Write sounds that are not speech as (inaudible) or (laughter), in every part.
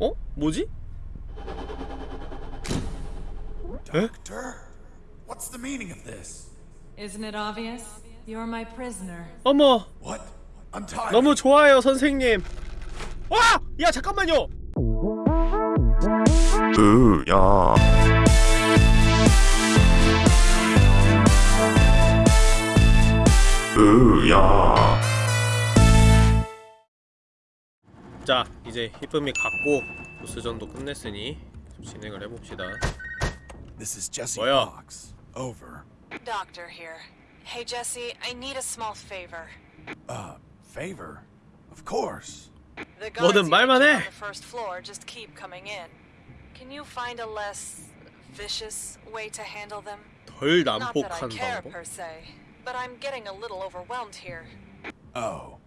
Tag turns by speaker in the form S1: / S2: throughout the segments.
S1: 어? 뭐지?
S2: Doctor? What's the meaning of this?
S3: Isn't it obvious? You're my prisoner.
S1: 어머
S2: What? I'm tired.
S1: 너무 좋아요 선생님 와! 야 잠깐만요
S4: 으야 으야
S1: 자 이제 히쁨이 갔고 보스전도 끝냈으니 좀 진행을 해봅시다
S2: This is Jesse
S1: 뭐야?
S2: Fox. Over.
S3: Doctor here. Hey Jesse, I need a small favor.
S2: Uh, favor? Of course.
S3: The
S1: 뭐든
S3: guards you
S1: 말만
S3: mentioned
S1: 해.
S3: on the first floor just keep coming in. Can you find a less vicious way to handle them?
S1: 덜
S3: Not that I
S1: 난폭한
S3: care
S1: 방법
S3: per se, but I'm getting a little overwhelmed here.
S2: Oh.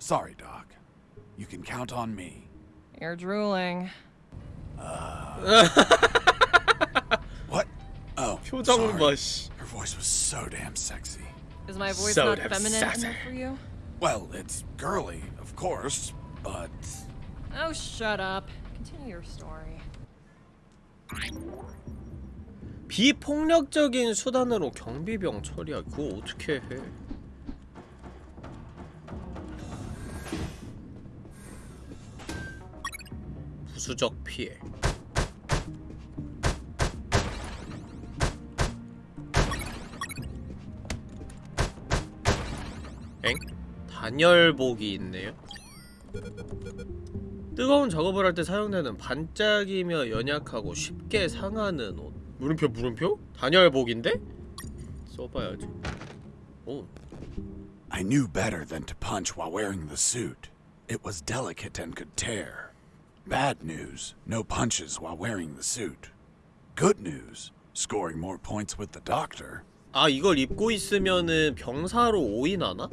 S2: Sorry, Doc. You can count on me.
S3: You're drooling. (laughs)
S2: What? Oh,
S1: 표정
S2: sorry.
S1: 봐씨
S2: Her voice was so damn sexy.
S3: Is my voice
S1: So
S3: not
S1: damn
S3: feminine
S1: sassy.
S3: enough for you?
S2: Well, it's girly, of course, but
S3: Oh, shut up. Continue your story.
S1: 비폭력적인 수단으로 경비병 처리하기 그거 어떻게 해 부수적 피해 엥? 단열복이 있네요 뜨거운 작업을 할 때 사용되는 반짝이며 연약하고 쉽게 상하는 옷 물음표 물음표? 단열복인데? 써봐야지 오
S2: I knew better than to punch while wearing the suit. It was delicate and could tear. Bad news, no punches while wearing the suit. Good news, scoring more points with the doctor.
S1: 아 이걸 입고 있으면은 병사로 오인하나?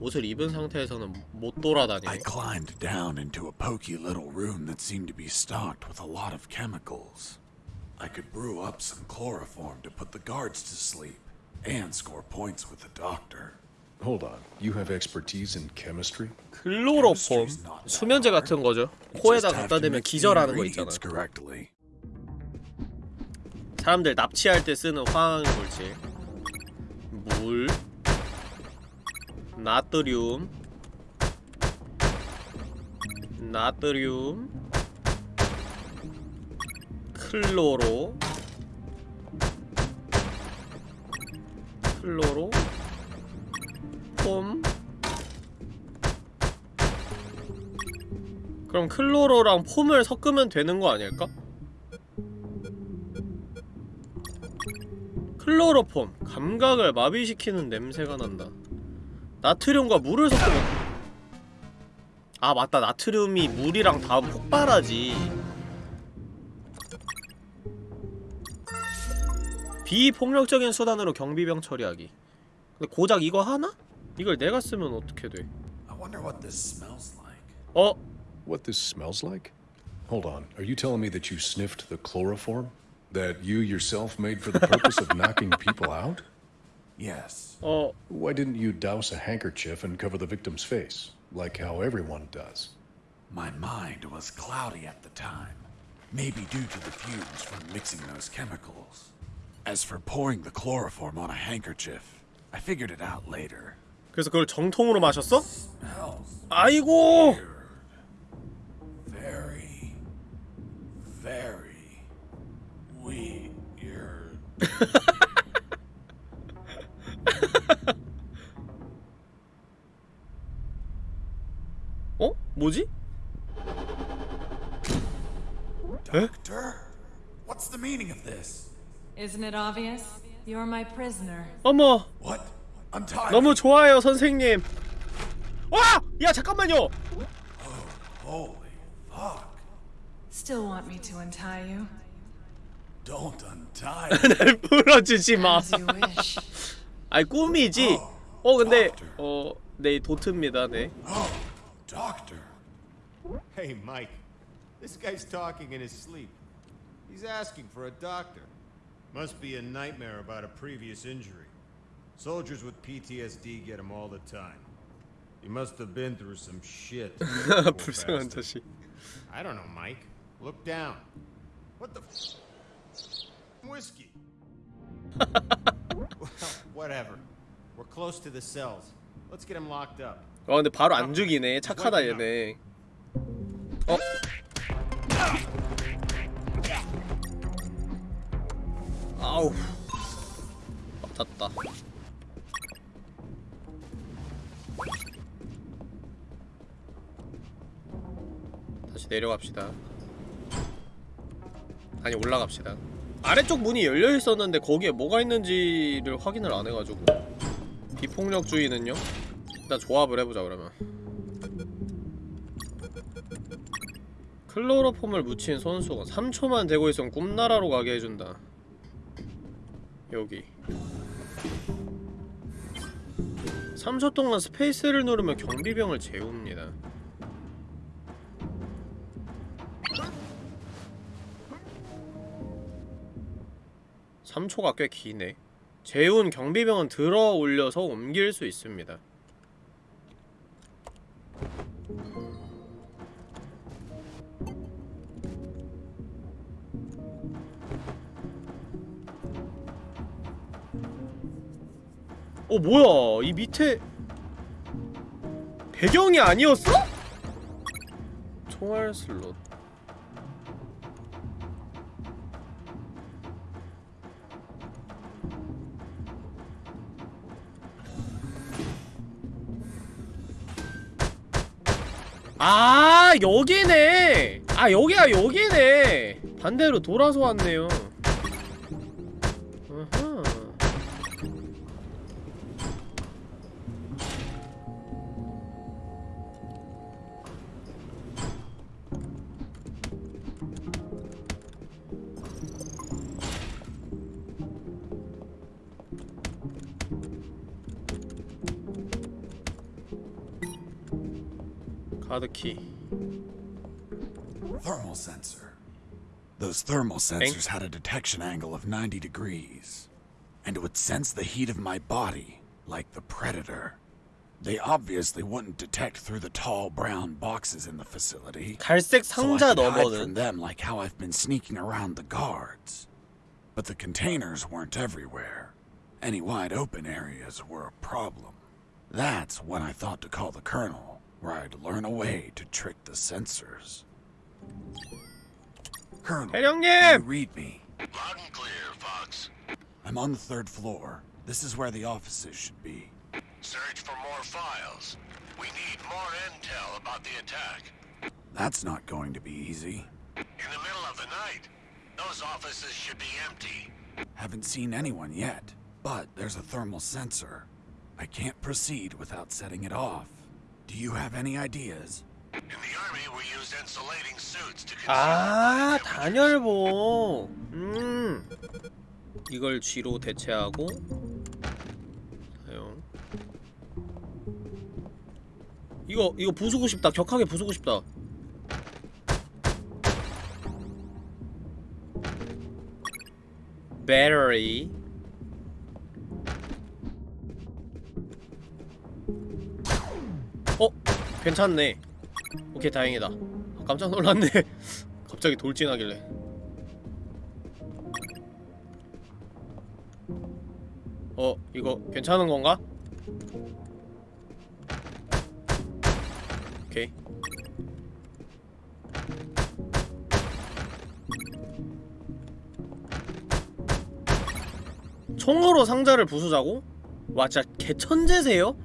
S1: 옷을 입은 상태에서는 못
S2: I
S1: 돌아다니네
S2: climbed down into a poky little room that seemed to be stocked with a lot of chemicals. I could brew up some chloroform to put the guards to sleep and score points with the doctor.
S5: Hold on. You have expertise in chemistry?
S1: 클로로폼 수면제 같은 거죠 코에다 갖다 대면 기절하는 거 있잖아
S2: ingredients correctly.
S1: 사람들 납치할 때 쓰는 화학 물질 물 나트륨 나트륨 클로로 클로로 폼 그럼 클로로랑 폼을 섞으면 되는 거 아닐까? 클로로폼. 감각을 마비시키는 냄새가 난다. 나트륨과 물을 섞으면 아 맞다. 나트륨이 물이랑 다 폭발하지. 비폭력적인 수단으로 경비병 처리하기. 근데 고작 이거 하나? 이걸 내가 쓰면 어떻게 돼?
S2: I wonder what this smells like.
S1: 어?
S5: What this smells like? Hold on. Are you telling me that you sniffed the chloroform? That you yourself made for the purpose of knocking people out?
S2: Yes.
S1: 어
S5: Why didn't you douse a handkerchief and cover the victim's face, like how everyone does?
S2: My mind was cloudy at the time. Maybe due to the fumes from mixing those chemicals. As for pouring the chloroform on a handkerchief, I figured it out later.
S1: 그래서 그걸 정통으로 마셨어? 아이고
S2: very, very weird.
S1: 어? 뭐지?
S2: Doctor? What's the meaning of this?
S3: Isn't it obvious? You're my prisoner.
S1: 어머
S2: What? I'm tired.
S1: 너무 좋아요 선생님 와! 야 잠깐만요
S2: Holy fuck.
S3: Still want me to untie you?
S2: Don't untie
S1: 날 풀어주지 마. 아이 꿈이지 어 근데 어네 도트입니다 네
S2: Oh, doctor.
S6: Hey, Mike. This guy's talking in his sleep. He's asking for a doctor. Must be a nightmare about a previous injury. Soldiers with PTSD get them all the time. You must have been through some shit. (laughs)
S1: 불쌍한 자식.
S6: I don't know, Mike. Look down. What the f- whiskey? (laughs) well, whatever. We're close to the cells. Let's get him locked up.
S1: 와 근데 바로 안 죽이네. 착하다 얘네. 어? 아우. 맞았다. 내려갑시다. 아니 올라갑시다. 아래쪽 문이 열려 있었는데 거기에 뭐가 있는지를 확인을 안 해가지고 비폭력주의는요? 일단 조합을 해보자 그러면 클로로폼을 묻힌 손수건 3초만 대고 있으면 꿈나라로 가게 해준다 여기 3초 동안 스페이스를 누르면 경비병을 재웁니다 삼초가 꽤 기네. 재운 경비병은 들어 올려서 옮길 수 있습니다. 어 뭐야? 이 밑에 배경이 아니었어? 총알 슬롯 아 여기네. 아 여기야 여기네. 반대로 돌아서 왔네요
S2: thermal sensors had a detection angle of 90 degrees, and it would sense the heat of my body, like the Predator. They obviously wouldn't detect through the tall brown boxes in the facility.
S1: 갈색
S2: So I
S1: 상자
S2: could hide from
S1: 너머는
S2: them like how I've been sneaking around the guards. But the containers weren't everywhere. Any wide open areas were a problem. That's when I thought to call the colonel, where I'd learn a way to trick the sensors. Colonel, you read me?
S7: Loud and clear, Fox.
S2: I'm on the third floor. This is where the offices should be.
S7: Search for more files. We need more intel about the attack.
S2: That's not going to be easy.
S7: In the middle of the night, those offices should be empty.
S2: Haven't seen anyone yet, but there's a thermal sensor. I can't proceed without setting it off. Do you have any ideas?
S1: 아. 단열보 음 이걸 G로 대체하고 사용 이거 이거 부수고 싶다 격하게 부수고 싶다 배터리 어? 괜찮네 오케이 다행이다 아, 깜짝 놀랐네 (laughs) 갑자기 돌진하길래 어 이거 괜찮은 건가? 오케이 총으로 상자를 부수자고? 와 진짜 개천재세요?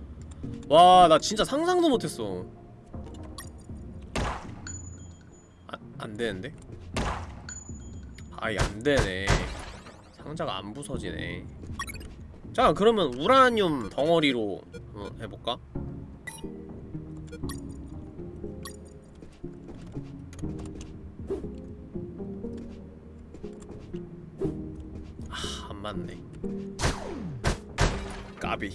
S1: 와 나 진짜 상상도 못했어 안 되는데? 아이 안되네 상자가 안 부서지네 자 그러면 우라늄 덩어리로 한번 해볼까? 아 안 맞네 까비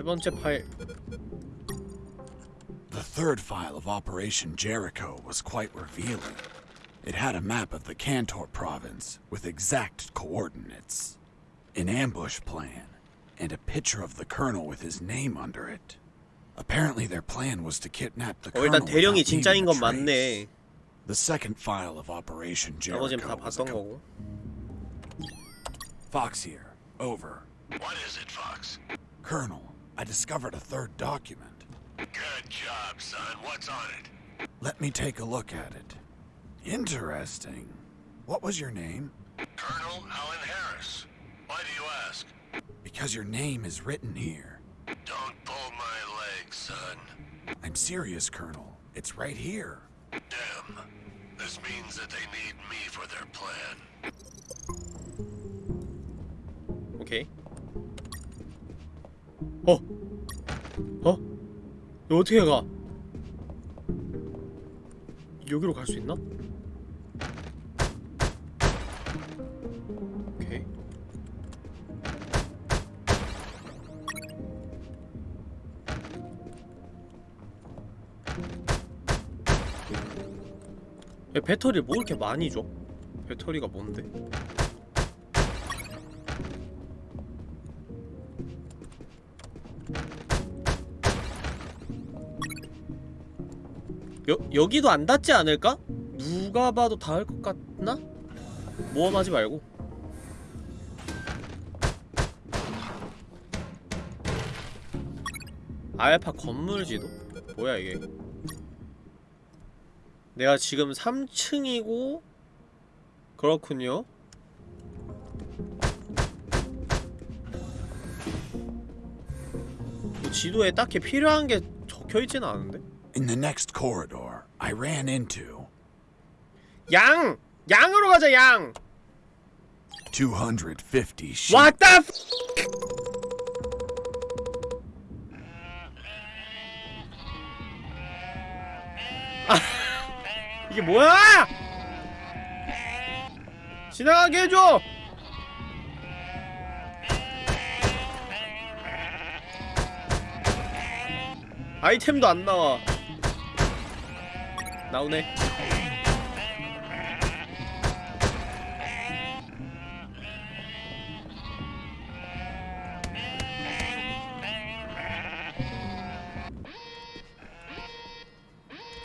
S1: 세 번째 파일
S2: The third file of Operation Jericho was quite revealing. It had a map of the Cantor province with exact coordinates, an ambush plan, and a picture of the colonel with his name under it. Apparently their plan was to kidnap the
S1: 어
S2: colonel
S1: 일단 대령이
S2: without
S1: 진짜인
S2: leaving
S1: 건
S2: a
S1: 맞네.
S2: trace. The second file of Operation
S1: 나머진
S2: Jericho
S1: 다
S2: was a
S1: 봤던
S2: co-
S1: 거고.
S2: Fox here. Over.
S7: What is it, Fox?
S2: Colonel, I discovered a third document.
S7: Good job, son. What's on it?
S2: Let me take a look at it. Interesting. What was your name?
S7: Colonel Allen Harris. Why do you ask?
S2: Because your name is written here.
S7: Don't pull my leg, son.
S2: I'm serious, Colonel. It's right here.
S7: Damn. This means that they need me for their plan.
S1: Okay. 어? 어? 이거 어떻게 가? 여기로 갈 수 있나? 배터리를 뭐 이렇게 많이 줘? 배터리가 뭔데? 여, 여기도 안 닿지 않을까? 누가 봐도 닿을 것 같나? 모험하지 말고 알파 건물 지도? 뭐야 이게 내가 지금 3층이고 그렇군요 뭐 지도에 딱히 필요한 게 적혀있진 않은데?
S2: In the next corridor, I ran into
S1: 양! 양으로 가자 양!
S2: 250 sheep.
S1: What the f 아, 이게 뭐야? 지나가게 해줘! 아이템도 안 나와. 나오네.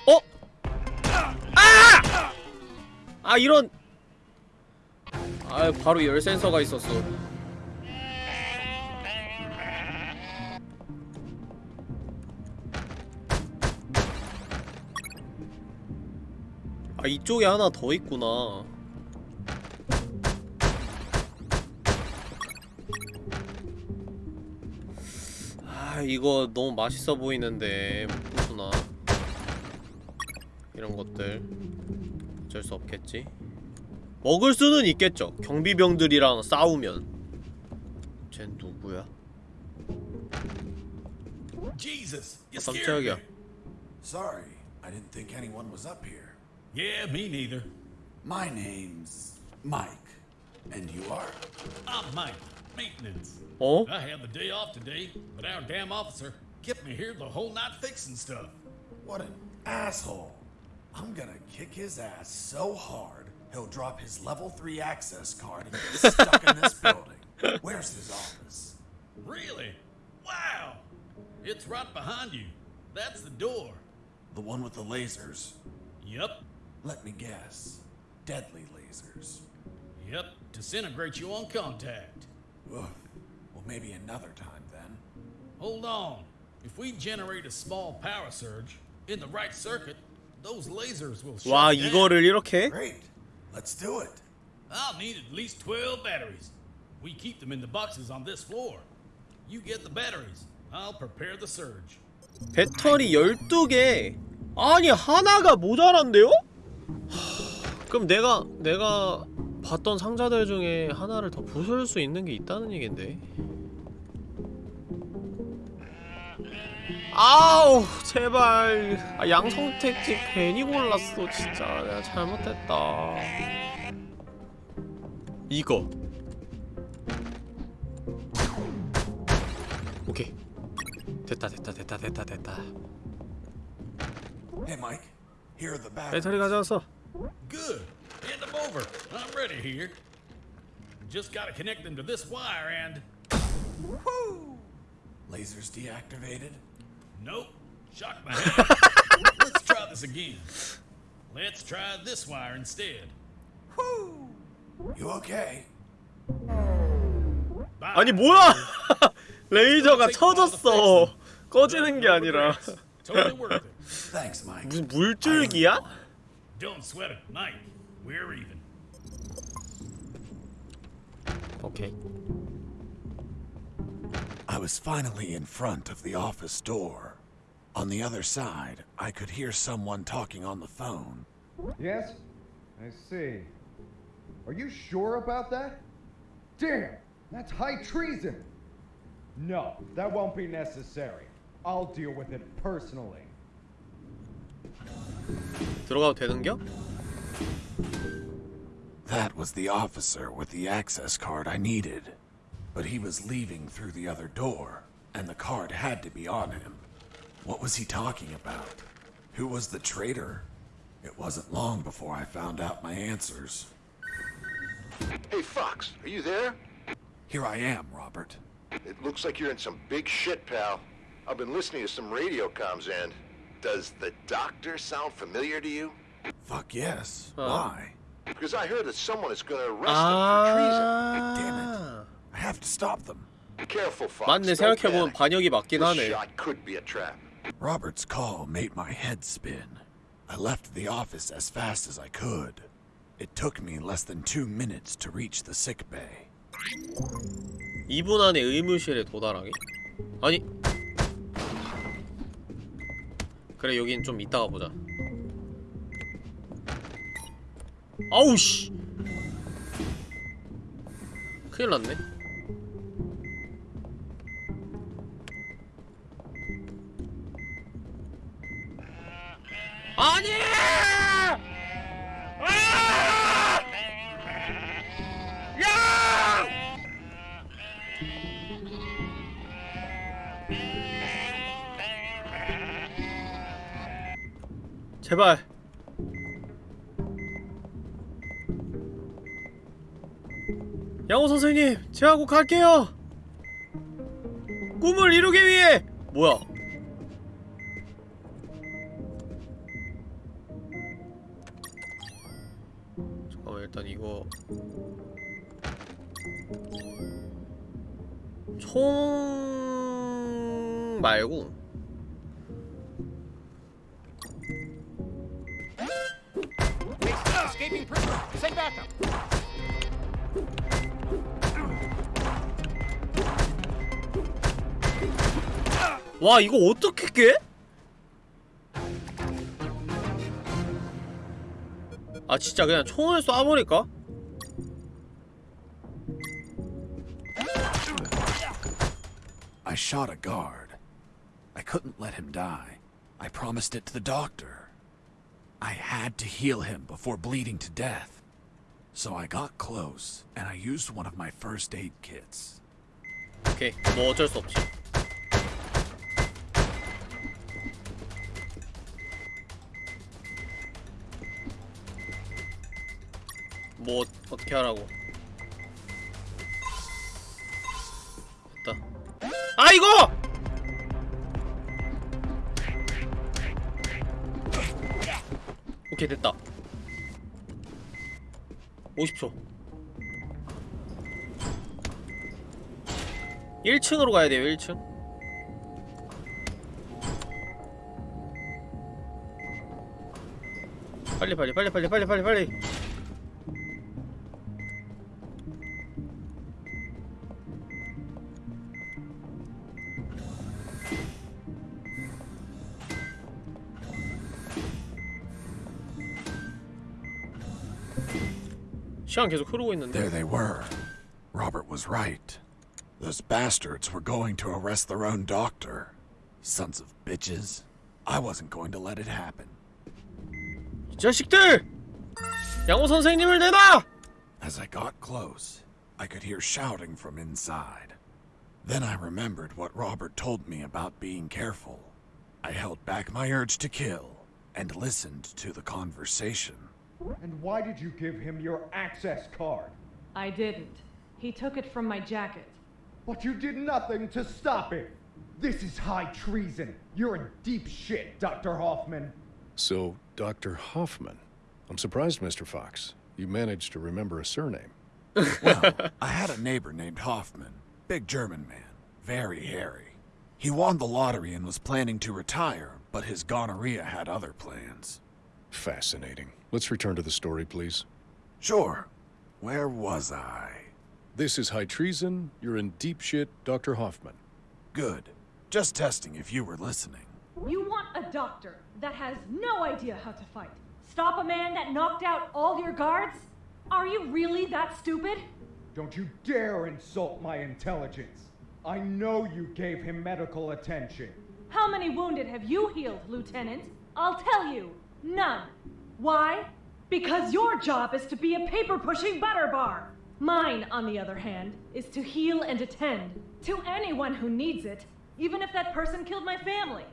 S1: 어? 아! 아 이런 아 바로 열 센서가 있었어 이쪽에 하나 더 있구나. 아 이거 너무 맛있어 보이는데 못 부수나 이런 것들. 어쩔 수 없겠지. 먹을 수는 있겠죠. 경비병들이랑 싸우면. 쟨 누구야? 아, 깜짝이야.
S2: Sorry, I didn't think anyone was up here.
S8: Yeah, me neither.
S2: My name's Mike, and you are?
S8: I'm Mike, maintenance.
S1: Oh?
S8: I had the day off today, but our damn officer kept me here the whole night fixing stuff.
S2: What an asshole. I'm gonna kick his ass so hard, he'll drop his level 3 access card and get stuck in this building. Where's his office?
S8: Really? Wow! It's right behind you. That's the door.
S2: The one with the lasers.
S8: Yep,
S2: Let me guess. Deadly lasers.
S8: yep, disintegrate you on contact.
S2: Ugh. Well, maybe another time then.
S8: Hold on. If we generate a small power surge in the right circuit, those lasers will shut
S1: 와
S8: down.
S1: 이거를 이렇게?
S2: Great. Let's do it.
S8: I'll need at least 12 batteries. We keep them in the boxes on this floor. You get the batteries. I'll prepare the surge.
S1: 배터리 12개 아니 하나가 모자란데요? 하, 그럼 내가 내가 봤던 상자들 중에 하나를 더 부술 수 있는 게 있다는 얘긴데. 아우 제발. 아, 양성택지 괜히 골랐어 진짜. 내가 잘못했다. 이거. 오케이. 됐다 됐다 됐다 됐다 됐다.
S2: Hey, Mike. Here are the batteries.
S1: 배터리 가져왔어
S8: Good. Hand them over. I'm ready here. Just gotta connect them to this wire and.
S2: Lasers deactivated?
S8: Nope. Shocked my (laughs) head. Let's try this again. Let's try this wire instead.
S2: You okay?
S8: Bye.
S1: 아니 뭐야? 레이저가 쳐졌어. 꺼지는 게 아니라
S8: Totally worth it.
S2: Thanks, Mike.
S1: 무슨 물줄기야?
S8: Don't sweat it, Mike. We're even.
S1: 오케이.
S2: I was finally in front of the office door. On the other side, I could hear someone talking on the phone.
S9: Yes? I see. Are you sure about that? Damn! That's high treason! No, that won't be necessary. I'll deal with it personally.
S1: 들어가도 되는겨?
S2: That was the officer with the access card I needed. But he was leaving through the other door, and the card had to be on him. What was he talking about? Who was the traitor? It wasn't long before I found out my answers.
S7: Hey, Fox, are you there?
S2: Here I am, Robert.
S7: It looks like you're in some big shit, pal. I've been listening to some radio comms and... Does the doctor sound familiar to you?
S2: Fuck yes.
S1: Huh?
S2: Why?
S7: Because I heard that someone is gonna arrest him for treason.
S1: 아.
S2: I have to stop them.
S7: Careful, Fox.
S1: 맞네
S7: don't
S1: 생각해보면
S7: panic.
S1: 반역이 맞긴
S7: This
S1: 하네.
S7: shot could be a trap.
S2: Robert's call made my head spin. I left the office as fast as I could. It took me less than two minutes to reach the sick bay.
S1: 2분 안에 의무실에 도달하기? 아니 그래 여긴 좀 이따가 보자 아우 씨 큰일 났네 아니! 아! 제발. 양호 선생님 꼭 갈게요. 꿈을 이루기 위해. 뭐야? 잠깐만 일단 이거. 총 말고 와 이거 어떻게 깨? 아 진짜 그냥 총을 쏴버릴까?
S2: I shot a guard. I couldn't let him die. I promised it to the doctor. I had to heal him before bleeding to death. So I got close, and I used one of my first aid kits.
S1: 오케이 뭐 어쩔 수 없지 뭐 어떻게 하라고 됐다 아 이거! 오케이 됐다. 50초. 1층으로 가야 돼요 1층. 빨리 빨리 빨리 빨리 빨리 빨리 빨리 시간 계속 흐르고 있는데
S2: There they were. Robert was right. Those bastards were going to arrest their own doctor. Sons of bitches. I wasn't going to let it happen.
S1: 이 자식들! 양호 선생님을 내놔!
S2: As I got close, I could hear shouting from inside. Then I remembered what Robert told me about being careful. I held back my urge to kill and listened to the conversation.
S9: And why did you give him your access card?
S10: I didn't. He took it from my jacket.
S9: But you did nothing to stop it. This is high treason. You're in deep shit, Dr. Hoffman.
S5: So, Dr. Hoffman. I'm surprised, Mr. Fox. You managed to remember a surname. (laughs)
S2: Well, I had a neighbor named Hoffman. Big German man. Very hairy. He won the lottery and was planning to retire, but his gonorrhea had other plans.
S5: Fascinating. Let's return to the story, please.
S2: Sure. Where was I?
S5: This is high treason. You're in deep shit, Dr. Hoffman.
S2: Good. Just testing if you were listening.
S10: You want a doctor that has no idea how to fight. Stop a man that knocked out all your guards? Are you really that stupid?
S9: Don't you dare insult my intelligence. I know you gave him medical attention.
S10: How many wounded have you healed, Lieutenant? I'll tell you, none. Why? Because your job is to be a paper pushing butter bar. Mine, on the other hand, is to heal and attend to anyone who needs it, even if that person killed my family.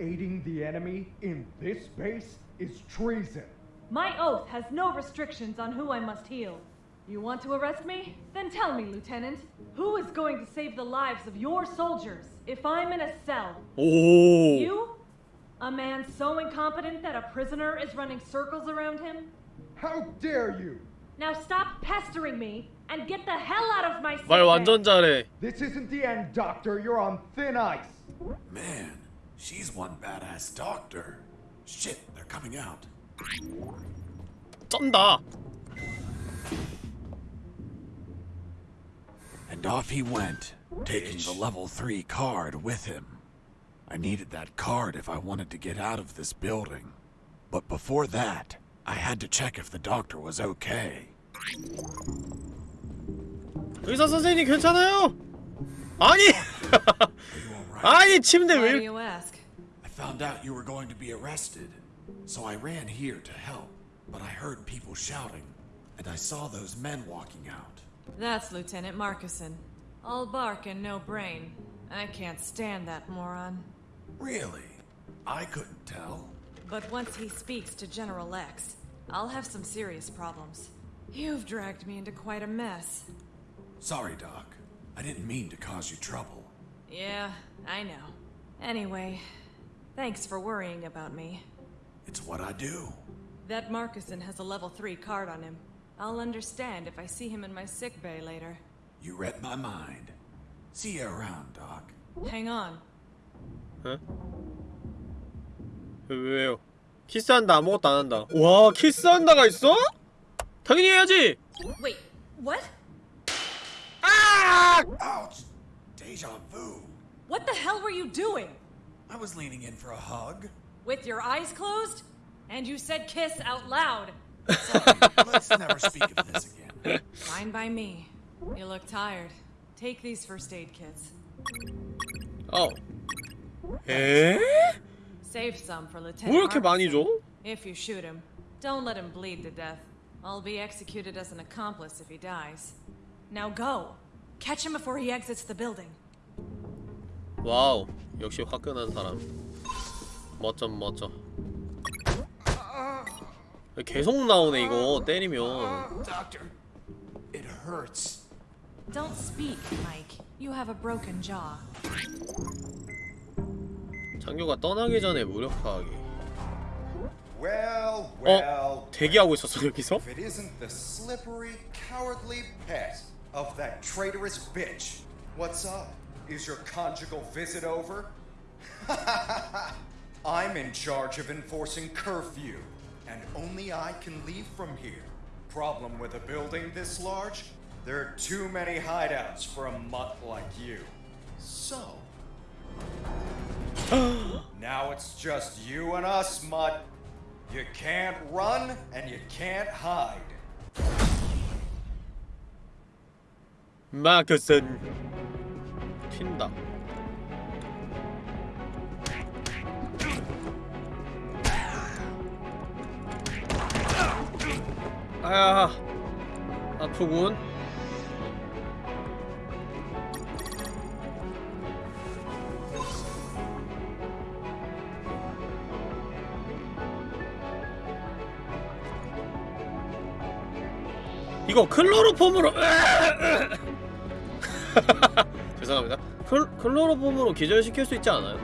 S9: Aiding the enemy in this base is treason.
S10: My oath has no restrictions on who I must heal. You want to arrest me? Then tell me, Lieutenant, who is going to save the lives of your soldiers if I'm in a cell?
S1: 오.
S10: You? A man so incompetent that a prisoner is running circles around him?
S9: How dare you?
S10: Now stop pestering me and get the hell out of my sick
S1: 말
S10: bay.
S1: 완전 잘해.
S9: This isn't the end, Doctor. You're on thin ice.
S2: Man, she's one badass doctor. Shit, they're coming out.
S1: 쩐다.
S2: And off he went, taking the level 3 card with him. I needed that card if I wanted to get out of this building. But before that, I had to check if the doctor was okay.
S1: 의사 선생님 괜찮아요? 아니. (laughs) 아니 침대
S3: Why do
S1: 왜?
S3: you ask?
S2: I found out you were going to be arrested, so I ran here to help. But I heard people shouting, and I saw those men walking out.
S3: That's Lieutenant Marcuson. All bark and no brain. I can't stand that moron.
S2: Really? I couldn't tell.
S3: But once he speaks to General X, I'll have some serious problems. You've dragged me into quite a mess.
S2: Sorry, Doc. I didn't mean to cause you trouble.
S3: Yeah, I know. Anyway, thanks for worrying about me.
S2: It's what I do.
S3: That Marcuson has a level 3 card on him. I'll understand if I see him in my sick bay later.
S2: You read my mind. See you around, Doc.
S3: Hang on.
S1: 왜, 왜요? 키스한다 아무것도 안 한다. 와 키스한다가 있어? 당연히 해야지.
S3: Wait, what?
S2: Ouch! Deja vu.
S3: What the hell were you doing?
S2: I was leaning in for a hug.
S3: With your eyes closed? And you said kiss out loud. (laughs) (laughs)
S2: Let's never speak of this again.
S3: Fine by me. You look tired. Take these first aid kits.
S1: 어. 에?
S3: Save some for
S1: 뭐
S3: Lieutenant.
S1: 이렇게 많이 줘?
S3: Marcuson. If you shoot him, don't let him bleed to death. I'll be executed as an accomplice if he dies. Now go. Catch him before he exits the building.
S1: 와우 역시 화끈한 사람. 멋져 멋져. 계속 나오네 이거 때리면.
S2: Doctor, it hurts.
S3: Don't speak, Mike. You have a broken jaw.
S1: 장교가 떠나기 전에 무력화하기.
S11: Well, well.
S1: 어? 대기하고 있었어 여기서?
S11: If it isn't the slippery, cowardly pet of that traitorous bitch. What's up? Is your conjugal visit over? (laughs) I'm in charge of enforcing curfew, and only I can leave from here. Problem with a building this large? There are too many hideouts for a mutt like you. So. (gasps) now it's just you and us, mutt. You can't run and you can't hide.
S1: 마크슨 튄다. 아야 아프군. 이거 클로로폼으로 (laughs) 죄송합니다 클, 클로로폼으로 기절시킬 수 있지 않아요?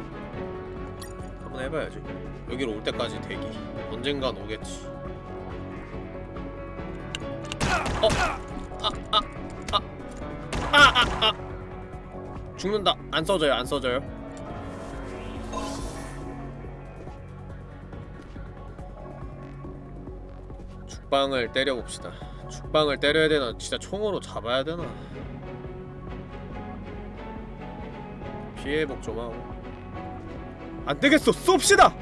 S1: 한번 해봐야지 여기로 올 때까지 대기 언젠간 오겠지 어? 아! 아! 아! 아! 아! 아! 죽는다 안 써져요 안 써져요 죽방을 때려봅시다. 죽방을 때려야 되나? 진짜 총으로 잡아야 되나? 피해복 좀 하고. 안되겠어. 쏩시다!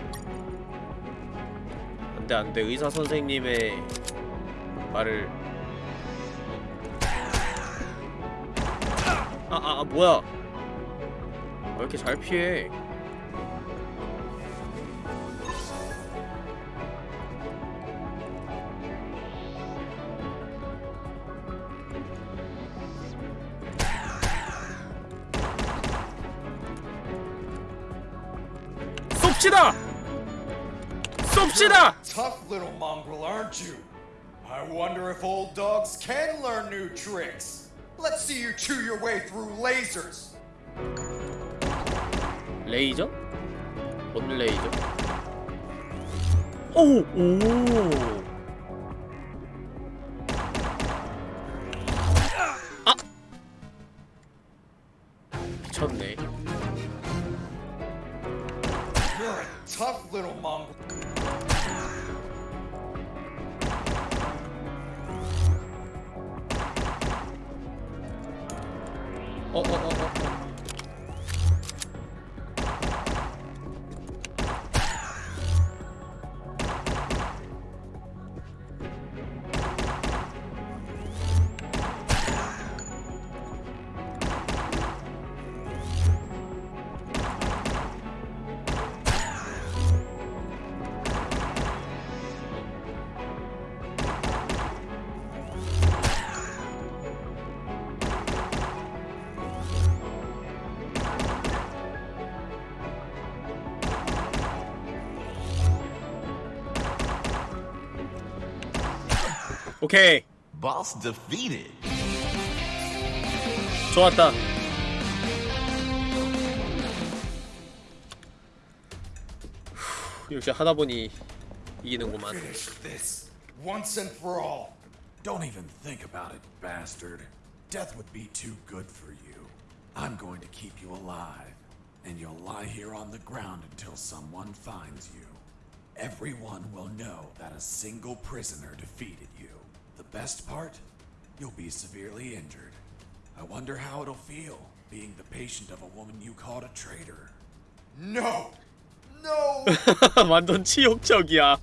S1: 안돼 안돼. 의사 선생님의 말을. 아아 아, 아, 뭐야? 왜 이렇게 잘 피해 쏩시다!
S11: Tough little mongrel, aren't you? I wonder if old dogs can learn new tricks. Let's see you chew your way through lasers.
S1: 레이저? 뭔 레이저? 오! 오! 오케이
S12: Boss defeated.
S1: 좋았다 (sighs) 후, 역시 하다보니 이기는구만
S11: Finish this once and for all.
S2: Don't even think about it, bastard. Death would be too good for you. I'm going to keep you alive, and you'll lie here on the ground until someone finds you. Everyone will know that a single prisoner defeated you. Best part? You'll be severely injured. I wonder how it'll feel being the patient of a woman you called a traitor.
S11: No! No!
S1: 완전 치욕적이야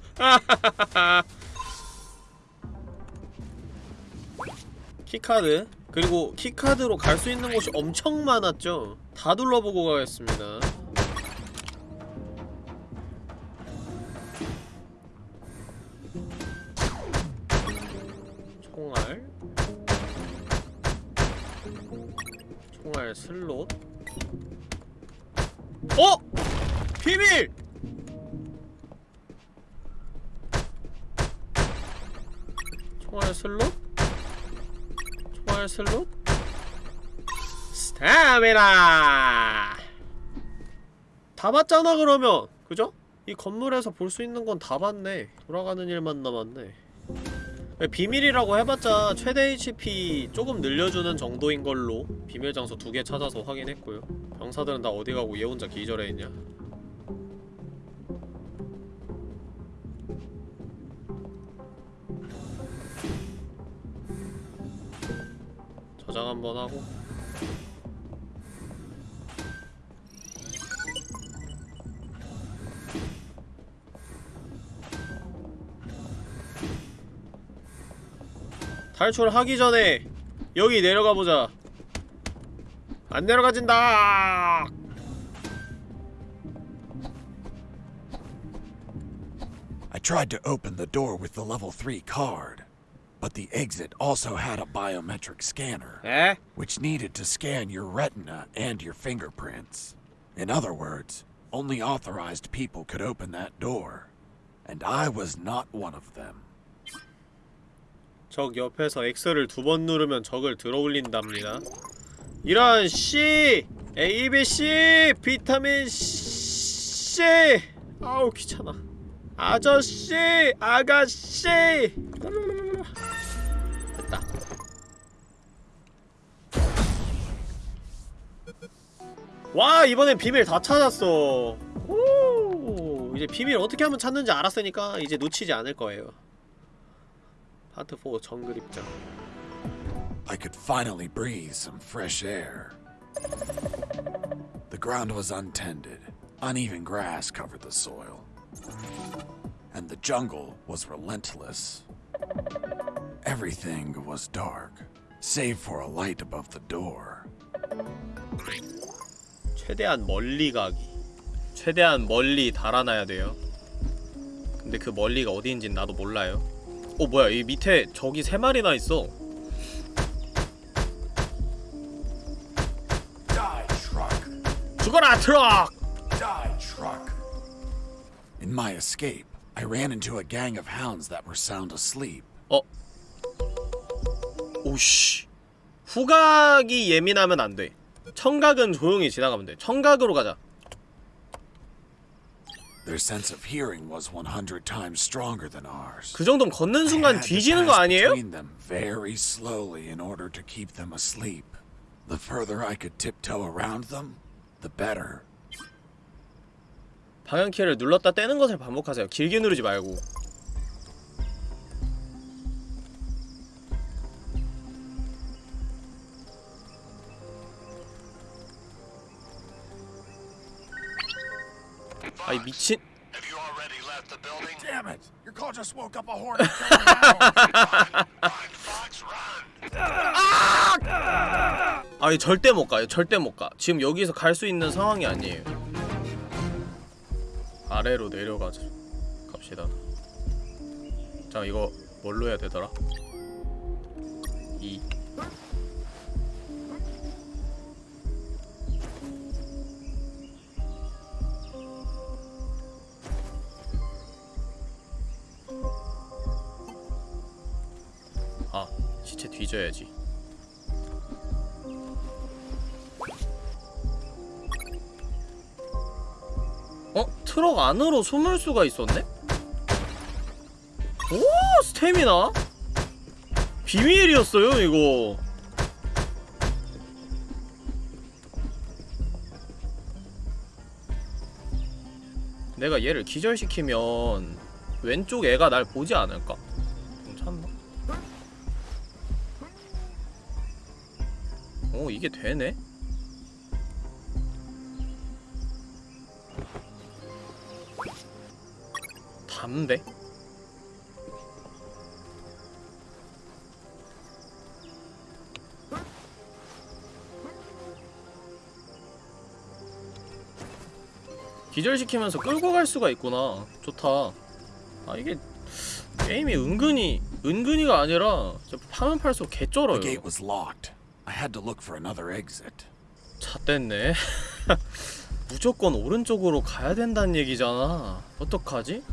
S1: 키카드 그리고 키카드로 갈 수 있는 곳이 엄청 많았죠 다 둘러보고 가겠습니다 총알 슬롯 어? 비밀! 총알 슬롯? 총알 슬롯? 스타미나! 다 봤잖아 그러면! 그죠? 이 건물에서 볼 수 있는 건 다 봤네 돌아가는 일만 남았네 비밀이라고 해봤자 최대 HP 조금 늘려주는 정도인 걸로 비밀 장소 두 개 찾아서 확인했고요. 병사들은 다 어디 가고 얘 혼자 기절해 있냐? 저장 한번 하고 탈출하기 전에 여기 내려가보자 안 내려가진다
S2: I tried to open the door with the level 3 card, but the exit also had a biometric scanner,
S1: 에?
S2: which needed to scan your retina and your fingerprints. In other words, only authorized people could open that door, and I was not one of them.
S1: 적 옆에서 X를 두 번 누르면 적을 들어올린답니다. 이런 C, A, B, C, 비타민 C. 아우 귀찮아. 아저씨, 아가씨. 됐다. 와 이번엔 비밀 다 찾았어. 오 이제 비밀 어떻게 하면 찾는지 알았으니까 이제 놓치지 않을 거예요. 파트 4 정글 입장.
S2: I could finally breathe some fresh air. The ground was untended. Uneven grass covered the soil. And the jungle was relentless. Everything was dark, save for a light above the door.
S1: 최대한 멀리 가기. 최대한 멀리 달아나야 돼요. 근데 그 멀리가 어디인진 나도 몰라요. 어 뭐야 이 밑에 적이 세 마리나 있어. 죽어라 트럭!
S2: Die, truck! In my escape, I ran into a gang of hounds that were sound asleep.
S1: 어. 오씨. 후각이 예민하면 안 돼. 청각은 조용히 지나가면 돼. 청각으로 가자.
S2: Their sense of hearing was 100 times stronger than ours.
S1: 그 정도면 걷는
S2: I
S1: 순간
S2: had to
S1: 뒤지는 거
S2: pass
S1: 아니에요?
S2: between them very slowly in order to keep them asleep. The further I could tiptoe around them, the better.
S1: 방향키를 눌렀다 떼는 것을 반복하세요. 길게 누르지 말고. 아이 미친?
S2: Damn it! Your call just woke up a!
S1: 아이 절대 못 가요. 절대 못 가. 지금 여기서 갈 수 있는 상황이 아니에요. 아래로 내려가자. 갑시다. 자 이거 뭘로 해야 되더라? 아, 시체 뒤져야지. 어? 트럭 안으로 숨을 수가 있었네? 오! 스태미나? 비밀이었어요, 이거. 내가 얘를 기절시키면 왼쪽 애가 날 보지 않을까? 오, 이게 되네? 담배? 기절시키면서 끌고 갈 수가 있구나 좋다 아 이게 게임이 은근히 은근히가 아니라 파면 팔수록 개쩔어요.
S2: I had to look for another exit.
S1: 잣됐네 무조건 오른쪽으로 가야 된다는 얘기잖아 어떡하지?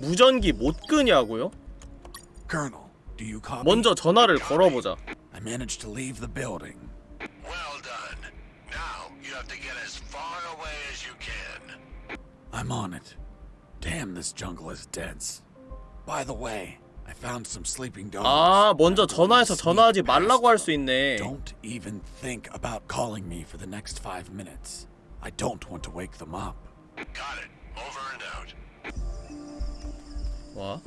S1: 무전기 못 끄냐고요?
S2: Colonel, do you copy?
S1: 먼저 전화를 걸어보자
S2: I managed to leave the building.
S7: Well done. Now, you have to get as far away as you can.
S2: I'm on it. Damn, this jungle is dense. By the way, I found some sleeping dogs.
S1: 아 먼저
S2: I'm going to
S1: 전화해서 전화하지
S2: sneak past
S1: 말라고 할 수
S2: them.
S1: 있네
S2: Don't even think about calling me for the next five minutes. I don't want to wake them up.
S7: Got it. Over and out.
S1: 와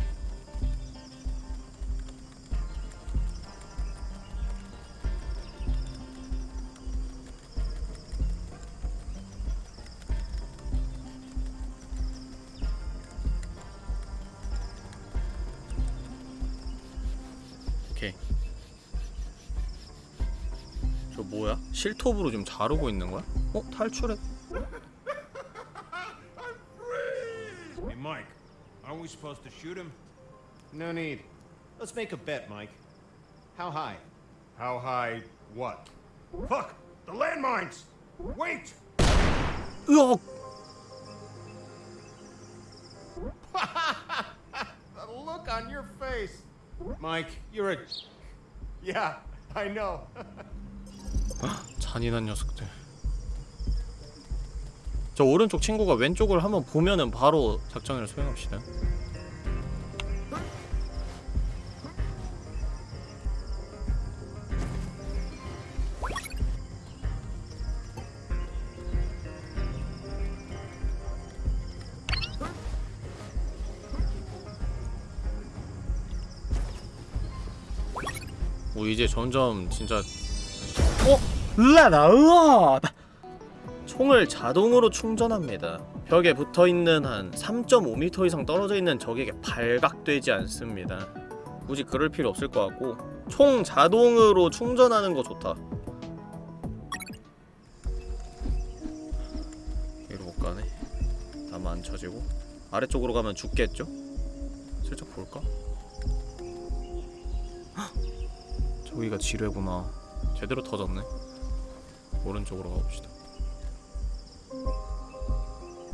S1: 저 뭐야? 실톱으로 좀 자르고 있는 거야? 어? 탈출해
S6: Hey, Mike, aren't we supposed to shoot him? No need. Let's make a bet, Mike. How high? How high what? Fuck! The landmines! Wait!
S1: 으악!
S6: The (laughs) look on your face! Mike, you're a. Yeah, I know. (laughs)
S1: 잔인한 녀석들. 저 오른쪽 친구가 왼쪽을 한번 보면은 바로 작전을 수행합시다. 오 이제 점점 진짜 어? 라라 으아! 총을 자동으로 충전합니다. 벽에 붙어있는 한 3.5m 이상 떨어져 있는 적에게 발각되지 않습니다. 굳이 그럴 필요 없을 것 같고 총 자동으로 충전하는 거 좋다. 이리로 못 가네. 다 만쳐지고 아래쪽으로 가면 죽겠죠? 슬쩍 볼까? 헉! 저기가 지뢰구나. 제대로 터졌네. 오른쪽으로 가봅시다.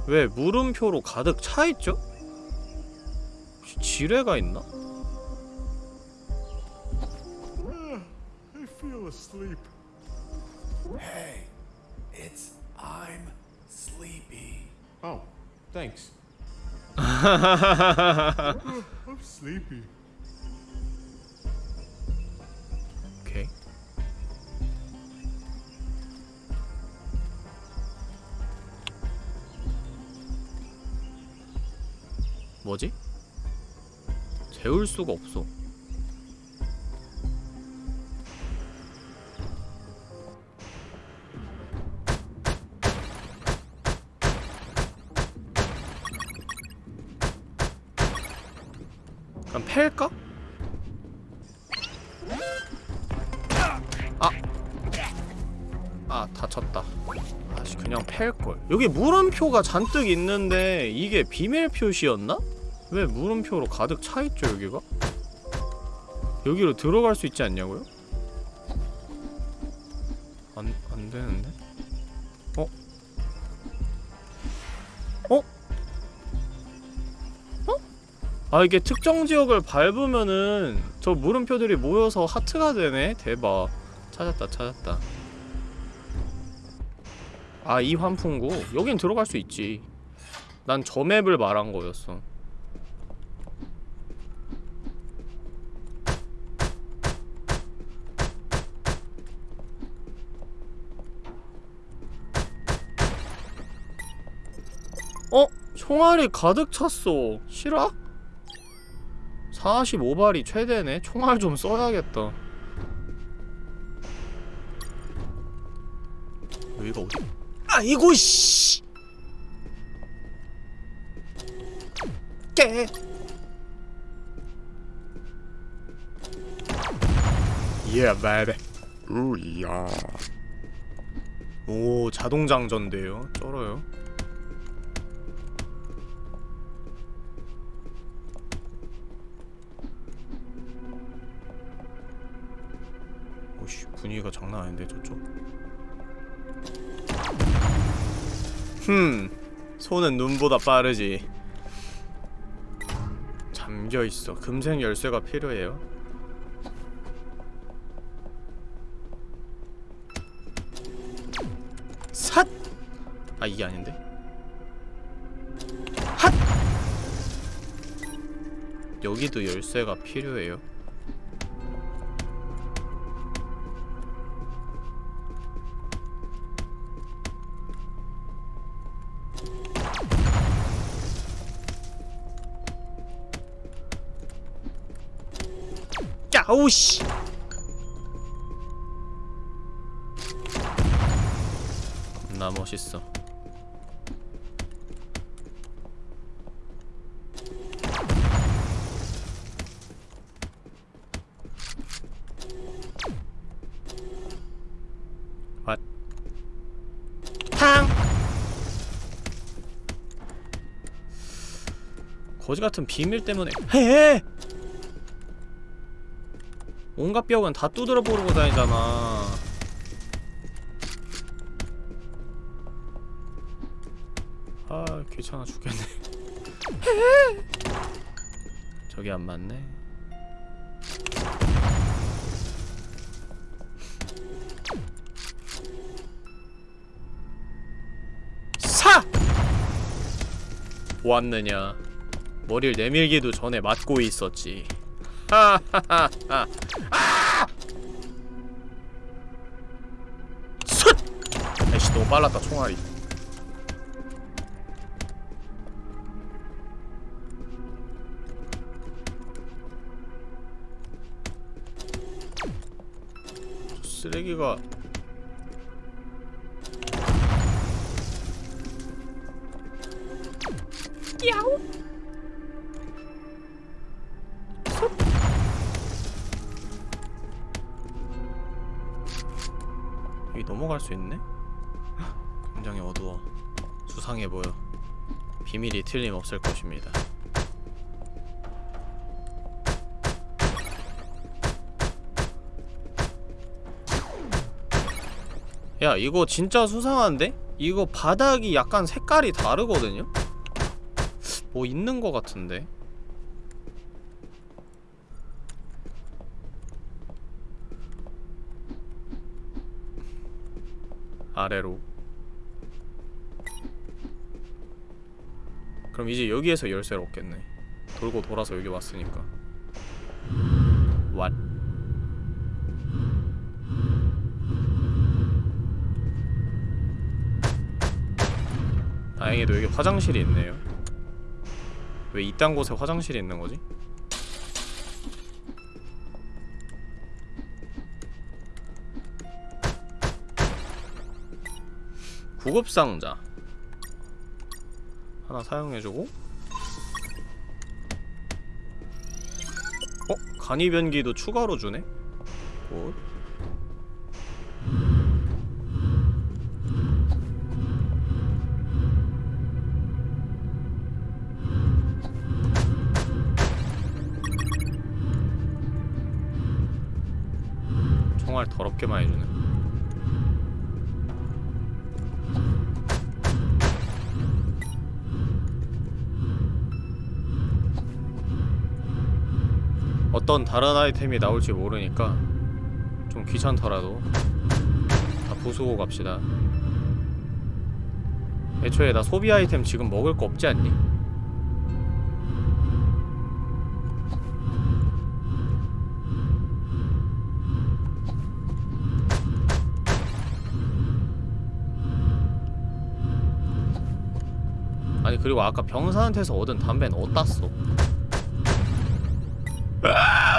S1: 왜 물음표로 가득 차 있죠? 혹시 지뢰가 있나?
S11: Hey, it's I'm sleepy.
S6: Oh, thanks.
S2: I'm sleepy.
S1: 뭐지? 재울 수가 없어. 그럼 팰까? 아! 아 다쳤다 아씨 그냥 팰걸 여기 물음표가 잔뜩 있는데 이게 비밀 표시였나? 왜 물음표로 가득 차있죠 여기가? 여기로 들어갈 수 있지 않냐고요? 안, 안 되는데? 어? 어? 어? 아 이게 특정 지역을 밟으면은 저 물음표들이 모여서 하트가 되네? 대박 찾았다 찾았다 아 이 환풍구? 여긴 들어갈 수 있지 난 저 맵을 말한 거였어 어? 총알이 가득 찼어 실화? 45발이 최대네? 총알 좀 써야겠다 여기가 어디? 아이고 씨! 깨! 예, 베베
S4: 우야.
S1: 오, 자동 장전돼요. 쩔어요. 분위기가 장난 아닌데, 저쪽? 흠, 손은 눈보다 빠르지. 잠겨있어. 금색 열쇠가 필요해요. 삿! 아 이게 아닌데? 핫! 여기도 열쇠가 필요해요 야오씨 겁나 멋있어! 거지 같은 비밀 때문에 헤헤! 온갖 벽은 다 두드려 보르고 다니잖아. 아 귀찮아 죽겠네. (laughs) 저기 안 맞네. 사! 보았느냐? 머리를 내밀기도 전에 맞고 있었지. (laughs) 하하하하. 빨랐다 총알이. 저 쓰레기가. 야우! 여기 넘어갈 수 있네? 수상해 보여 비밀이 틀림없을 것입니다 야 이거 진짜 수상한데? 이거 바닥이 약간 색깔이 다르거든요? 뭐 있는 거 같은데 아래로 그럼 이제 여기에서 열쇠를 얻겠네. 돌고 돌아서 여기 왔으니까. 왓 다행히도 여기 화장실이 있네요. 왜 이딴 곳에 화장실이 있는 거지? 구급상자 하나 사용해주고 어? 간이변기도 추가로 주네? 굿 총알 더럽게 많이 주네 어떤 다른 아이템이 나올지 모르니까 좀 귀찮더라도 다 부수고 갑시다 애초에 나 소비 아이템 지금 먹을 거 없지 않니? 아니 그리고 아까 병사한테서 얻은 담배는 어디다 써?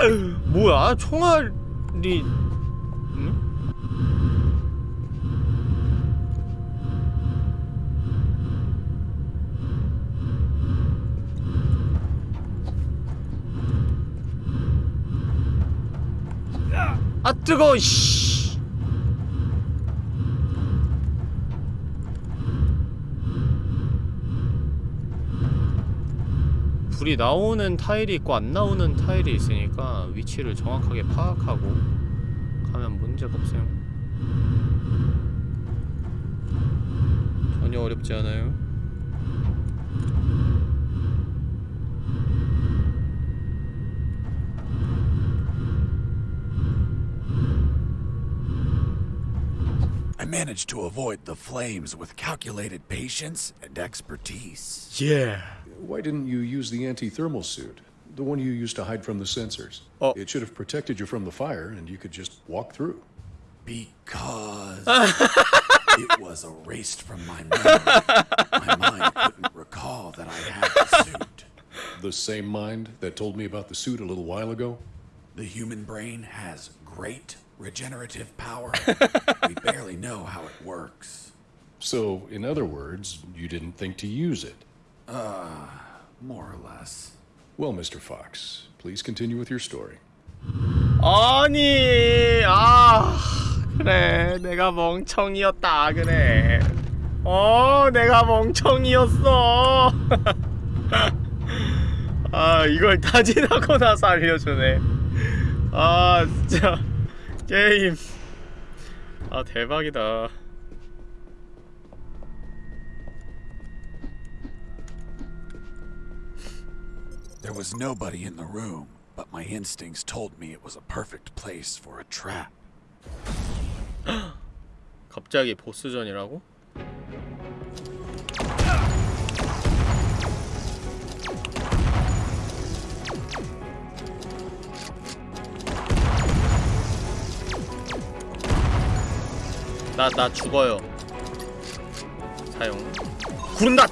S1: 아, 뭐야 총알이 응? 아 뜨거 씨 불이 나오는 타일이 있고 안 나오는 타일이 있으니까 위치를 정확하게 파악하고 가면 문제가 없어요 전혀 어렵지 않아요
S2: I managed to avoid the flames with calculated patience and expertise.
S1: Yeah.
S5: Why didn't you use the anti-thermal suit? The one you used to hide from the sensors.
S1: Oh.
S5: It should have protected you from the fire, and you could just walk through.
S2: Because (laughs) it was erased from my memory. My mind couldn't recall that I had the suit.
S5: The same mind that told me about the suit a little while ago?
S2: The human brain has great regenerative power. (laughs) we barely know how it works.
S5: So, in other words, you didn't think to use it.
S2: Uh, more or less.
S5: Well, Mr. Fox, please continue with your story.
S1: 아니 아 그래 내가 멍청이었다 그래 어 내가 멍청이었어 아 이걸 다 지나고 나서 알려주네 아 진짜 게임 아 대박이다
S2: There was nobody in the room, but my instincts told me it was a perfect place for a trap.
S1: 갑자기 보스전이라고? 나, 나 죽어요. 사용. 구른다!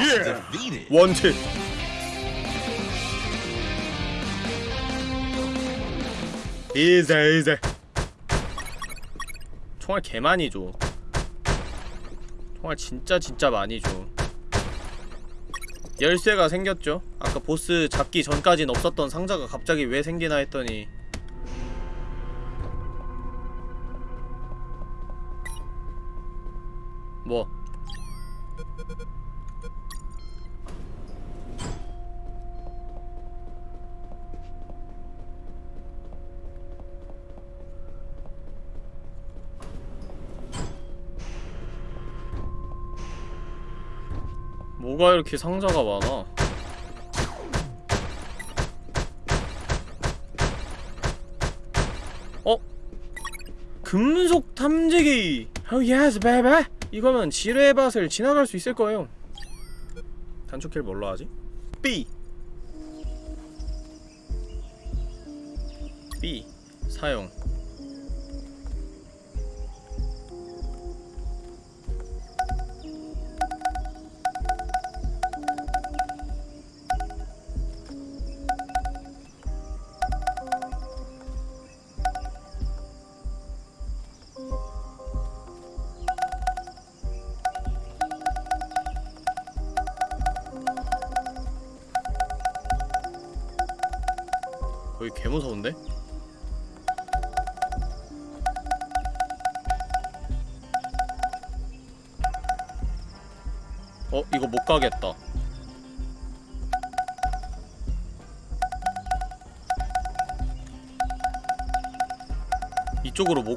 S1: 예 원트 이제 이제 총알 개 많이 줘. 총알 진짜 진짜 많이 줘. 열쇠가 생겼죠? 아까 보스 잡기 전까진 없었던 상자가 갑자기 왜 생기나 했더니. 뭐 뭐가 이렇게 상자가 많아? 어? 금속 탐지기! Oh yes baby. 이거면 지뢰의 밭을 지나갈 수 있을 거예요. 단축키를 뭘로 하지? B. B. 사용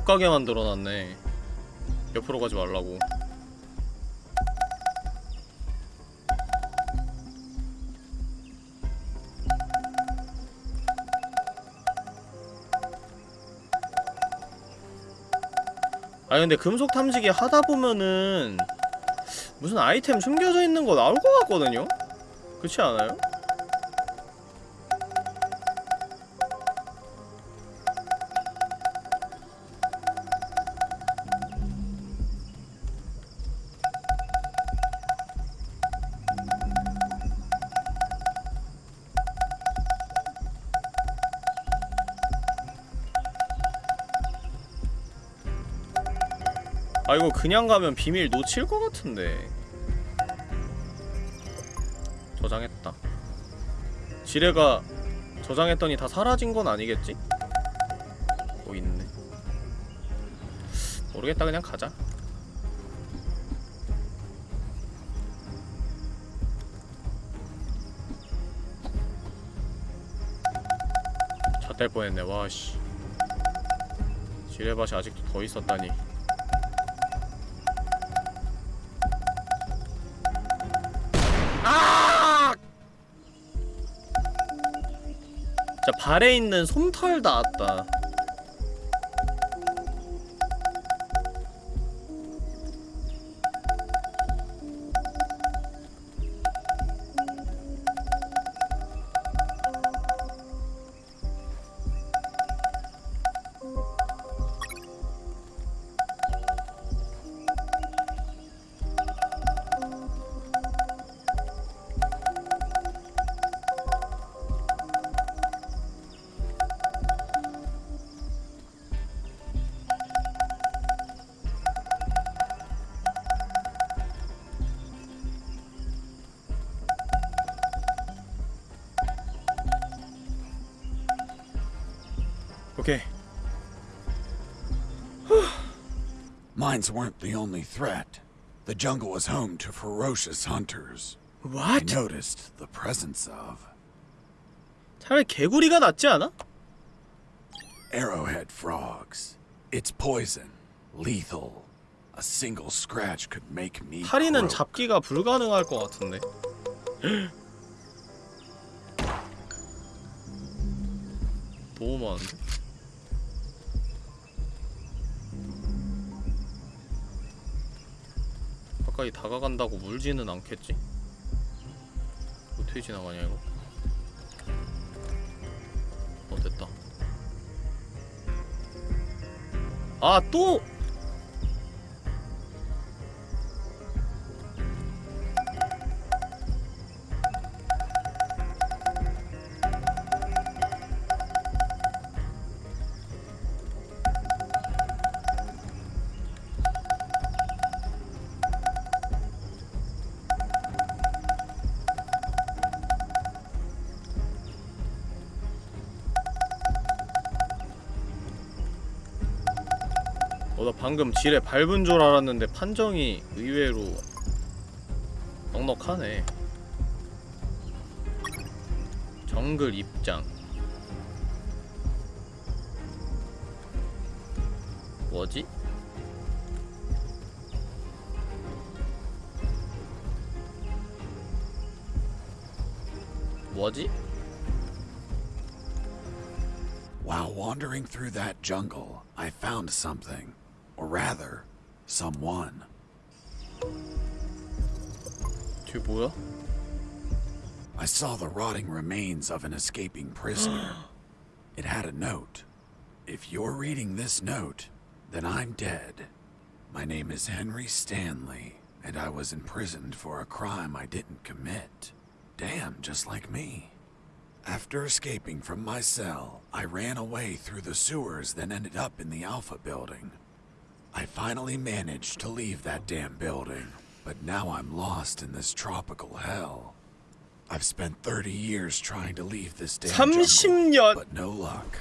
S1: 이쪽으로 못 가게 만들어놨네 옆으로 가지 말라고 아 근데 금속 탐지기 하다 보면은 무슨 아이템 숨겨져 있는 거 나올 것 같거든요? 그렇지 않아요? 아 이거 그냥 가면 비밀 놓칠 것 같은데. 저장했다. 지뢰가 저장했더니 다 사라진 건 아니겠지? 뭐 있네. 모르겠다 그냥 가자. 잣될 뻔했네 와씨. 지뢰밭이 아직도 더 있었다니 자 발에 있는 솜털 닿았다
S2: Mines weren't the only threat. The jungle was home to ferocious hunters. I
S1: What?
S2: noticed the presence of
S1: 차라리 개구리가 낫지 않아?
S2: arrowhead frogs. It's poison, lethal. A single scratch could make me
S1: 파리는
S2: croak.
S1: 잡기가 불가능할 것 같은데 (gasps) 너무 많은데? 가까이 다가간다고 물지는 않겠지? 어떻게 지나가냐 이거? 어 됐다 아 또! 방금 지뢰 밟은 줄 알았는데 판정이 의외로 넉넉하네. 정글 입장. 뭐지? 뭐지?
S2: While wandering through that jungle, I found something. Or rather, someone.
S1: Tubuil?
S2: I saw the rotting remains of an escaping prisoner. (gasps) it had a note. If you're reading this note, then I'm dead. My name is Henry Stanley, and I was imprisoned for a crime I didn't commit. Damn, just like me. After escaping from my cell, I ran away through the sewers, then ended up in the Alpha building. I finally managed to leave that damn building, but now I'm lost in this tropical hell. I've spent 30 years trying to leave this damn jungle, but no luck.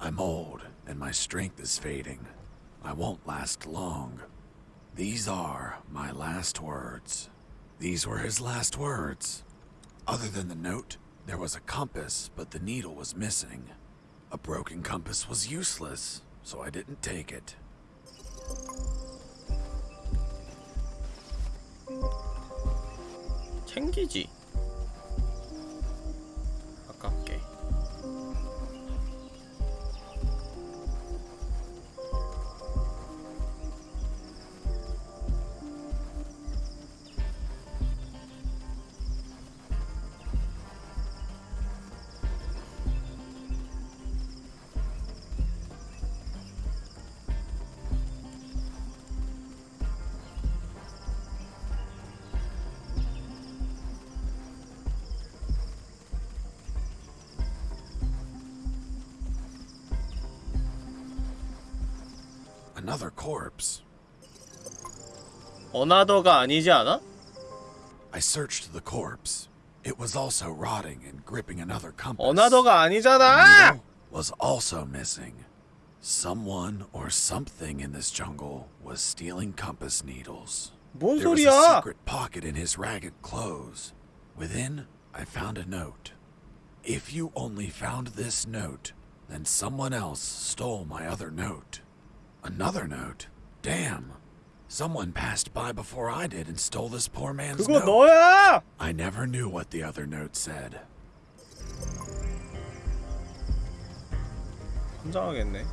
S2: I'm old, and my strength is fading. I won't last long. These are my last words. These were his last words. Other than the note, there was a compass, but the needle was missing. A broken compass was useless, so I didn't take it.
S1: 챙기지.
S2: corpse.
S1: 어나더가 아니지 않아?
S2: I searched the corpse. It was also rotting and gripping another compass.
S1: 어나더가
S2: The
S1: 아니잖아!
S2: needle was also missing. Someone or something in this jungle was stealing compass needles.
S1: 뭔
S2: There was a
S1: 소리야?
S2: secret pocket in his ragged clothes. Within, I found a note. If you only found this note, then someone else stole my other note. Another note? Damn. Someone passed by before I did and stole this poor man's
S1: 그거
S2: note.
S1: 너야!
S2: I never knew what the other note said.
S1: 혼자하겠네.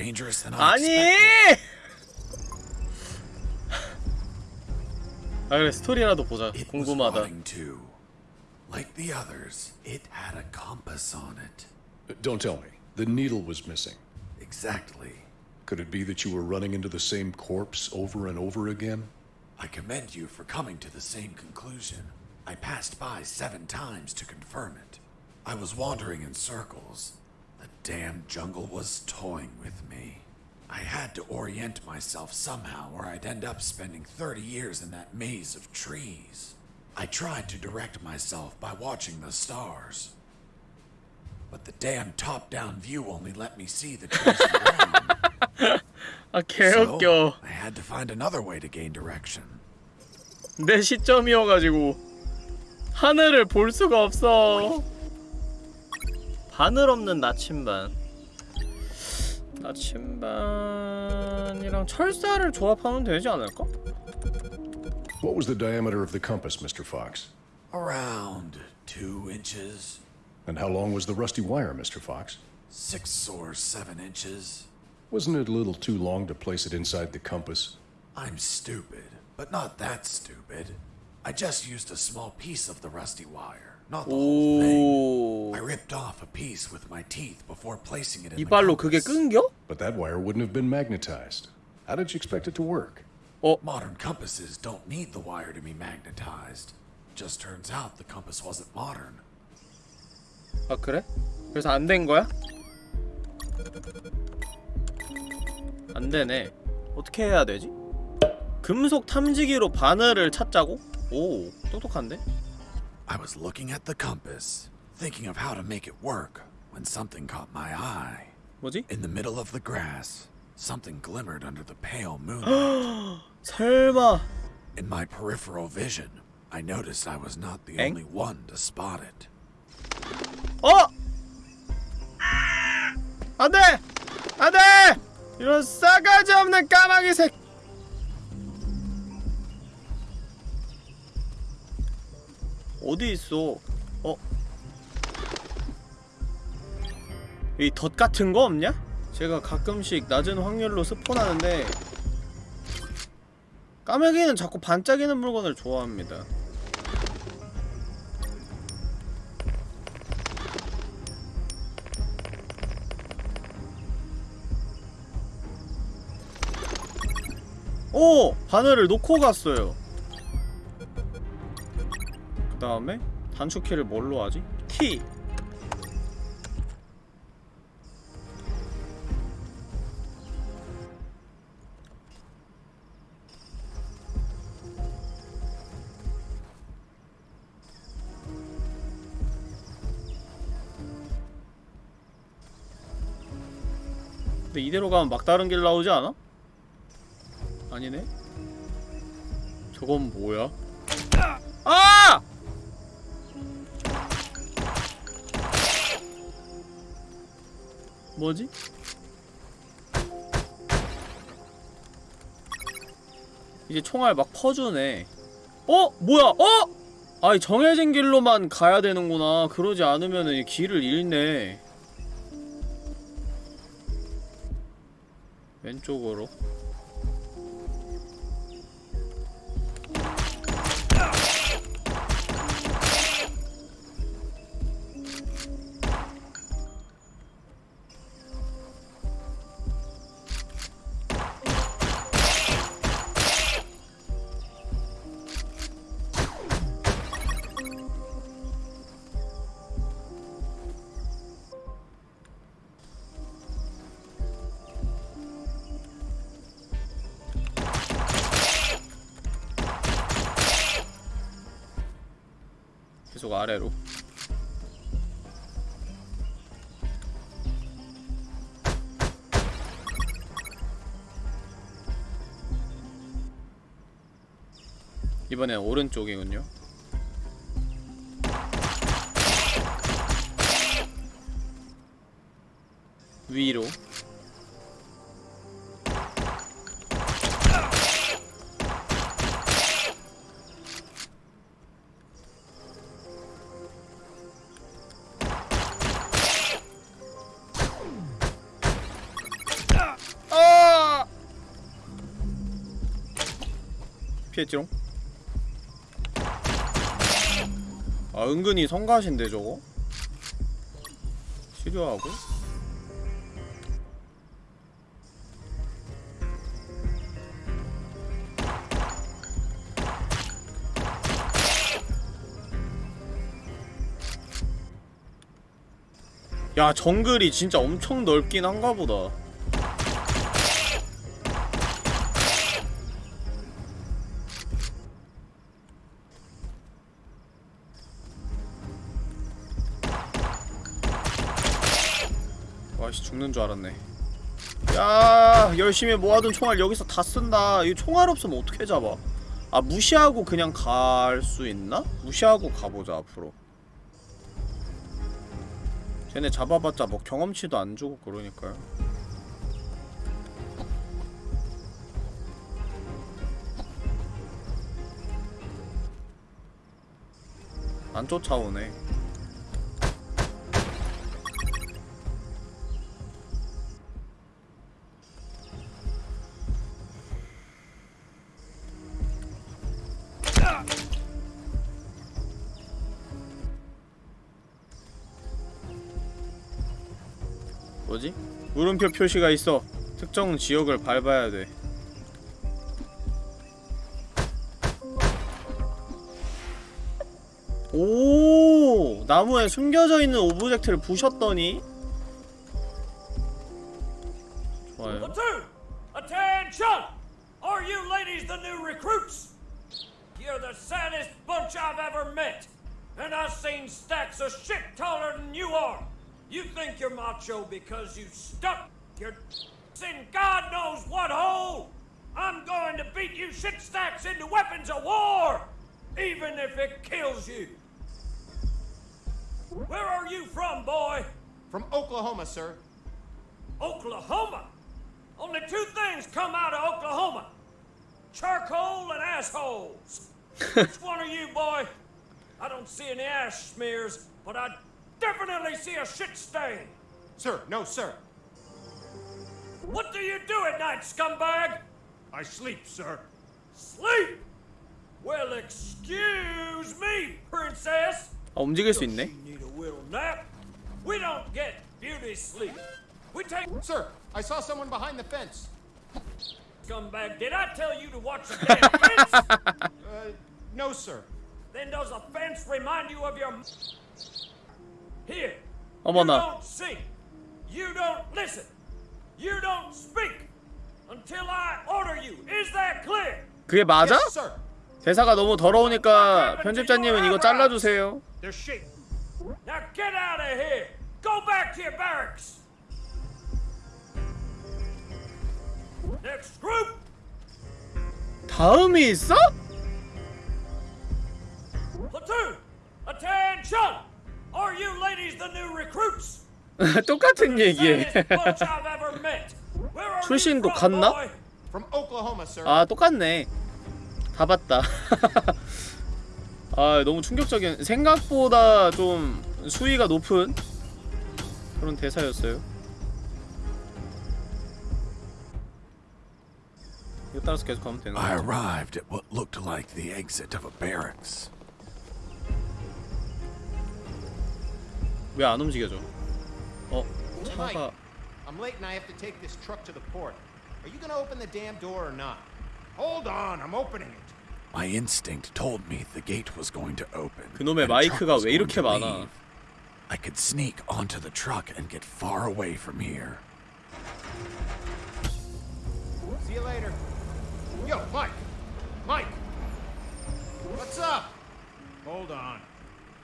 S2: dangerous than I
S1: 아니!
S2: expected.
S1: 아 그래 스토리라도 보자.
S2: It was
S1: 궁금하다.
S2: rotting too. Like the others, it had a compass on it.
S5: Uh, Don't tell me. The needle was missing.
S2: Exactly.
S5: Could it be that you were running into the same corpse over and over again?
S2: I commend you for coming to the same conclusion. I passed by seven times to confirm it. I was wandering in circles. The damn jungle was toying with me. I had to orient myself somehow, or I'd end up spending 30 years in that maze of trees. I tried to direct myself by watching the stars. But the damn top down view only let me see the trees around. (laughs)
S1: 아 개웃겨.
S2: So, I had to find another way to gain direction.
S1: 내 시점이어가지고. 하늘을 볼 수가 없어 바늘 없는 나침반 나침반이랑 철사를 조합하면 되지 않을까?
S5: What was the diameter of the compass, Mr. Fox?
S2: Around two inches,
S5: And how long was the rusty wire, Mr. Fox?
S2: six or seven inches.
S5: Wasn't it a little too long to place it inside the compass?
S2: I'm stupid, but not that stupid. I just used a small piece of the rusty wire, Not the whole thing.
S1: 오
S2: I ripped off a piece with my teeth before placing it in the
S1: 이빨로 그게
S2: compass.
S1: 끊겨?
S5: But that wire wouldn't have been magnetized. How did you expect it to work?
S2: Modern compasses don't need the wire to be magnetized. Just turns out the compass wasn't modern.
S1: 아 그래? 그래서 안 된 거야? 안 되네. 어떻게 해야 되지? 금속 탐지기로 바늘을 찾자고? 오, 똑똑한데?
S2: I was looking at the compass, thinking of how to make it work, when something caught my eye.
S1: 뭐지?
S2: In the middle of the grass, something glimmered under the pale moonlight. (gasps)
S1: 설마
S2: In my peripheral vision, I noticed I was not the
S1: Eng?
S2: only one to spot it.
S1: 어! 안돼! 안돼! 이런 싸가지 없는 까마귀 새 어디 있어? 어? 이 덫 같은 거 없냐? 제가 가끔씩 낮은 확률로 스폰하는데 까마귀는 자꾸 반짝이는 물건을 좋아합니다. 오! 바늘을 놓고 갔어요 그 다음에 단축키를 뭘로 하지? 키! 근데 이대로 가면 막다른 길 나오지 않아? 아니네? 저건 뭐야? 뭐지? 이제 총알 막 퍼주네 어? 뭐야? 어? 아니 정해진 길로만 가야 되는구나 그러지 않으면은 이 길을 잃네 왼쪽으로 이번엔 오른쪽이군요 위로 아! 피했지롱? 아 은근히 성가신데 저거? 치료하고 야 정글이 진짜 엄청 넓긴 한가 보다 죽는 줄 알았네. 야 열심히 모아둔 총알 여기서 다 쓴다. 이 총알 없으면 어떻게 잡아? 아 무시하고 그냥 갈 수 있나? 무시하고 가보자 앞으로. 쟤네 잡아봤자 뭐 경험치도 안 주고 그러니까요. 안 쫓아오네 뭐지? 물음표 표시가 있어. 특정 지역을 밟아야 돼. 오! 나무에 숨겨져 있는 오브젝트를 부셨더니
S12: macho because you stuck your in God knows what hole. I'm going to beat you shit stacks into weapons of war, even if it kills you. Where are you from, boy?
S6: From Oklahoma, sir.
S12: Oklahoma? Only two things come out of Oklahoma charcoal and assholes. (laughs) Which one are you, boy? I don't see any ash smears, but I definitely see a shit stain
S6: Sir, no, sir.
S12: What do you do at night, scumbag?
S6: I sleep, sir.
S12: Sleep? Well, excuse me, princess.
S1: 아 움직일 수 있네
S12: You need a little nap. We don't get beauty sleep. We take
S6: Sir, I saw someone behind the fence.
S12: scumbag. Did I tell you to watch the damn fence? (laughs)
S6: Uh, no, sir.
S12: Then does a fence remind you of your here?
S1: 어머나
S12: You don't see. You don't listen. You don't speak until I order you. Is that clear?
S1: 그게 맞아?
S6: Yes, sir.
S1: 대사가 너무 더러우니까 편집자님은 이거 잘라주세요
S6: They're shape.
S12: Now get out of here. Go back to your barracks. Next group.
S1: 다음이 있어?
S12: Platoon. Attention. Are you ladies the new recruits?
S1: 똑같은 얘기해
S12: you
S1: 출신도 같나? 아 똑같네 다 봤다 아 너무 충격적인 생각보다 좀 수위가 높은 그런 대사였어요 이거 따라서 계속 가면 되는
S2: I arrived at what looked like the exit of a barracks.
S1: 왜 안 움직여져 어
S6: Mike,
S1: 차가
S6: I'm late and I have to take this truck to the port. Are you gonna open the damn door or not? Hold on, I'm opening it.
S2: My instinct told me the gate was going to open.
S1: 그놈의
S2: and the truck
S1: 마이크가
S2: was
S1: 왜
S2: going
S1: 이렇게
S2: to
S1: 많아
S2: leave. I could sneak onto the truck and get far away from here.
S6: See you later. Yo, Mike! Mike! What's up? Hold on.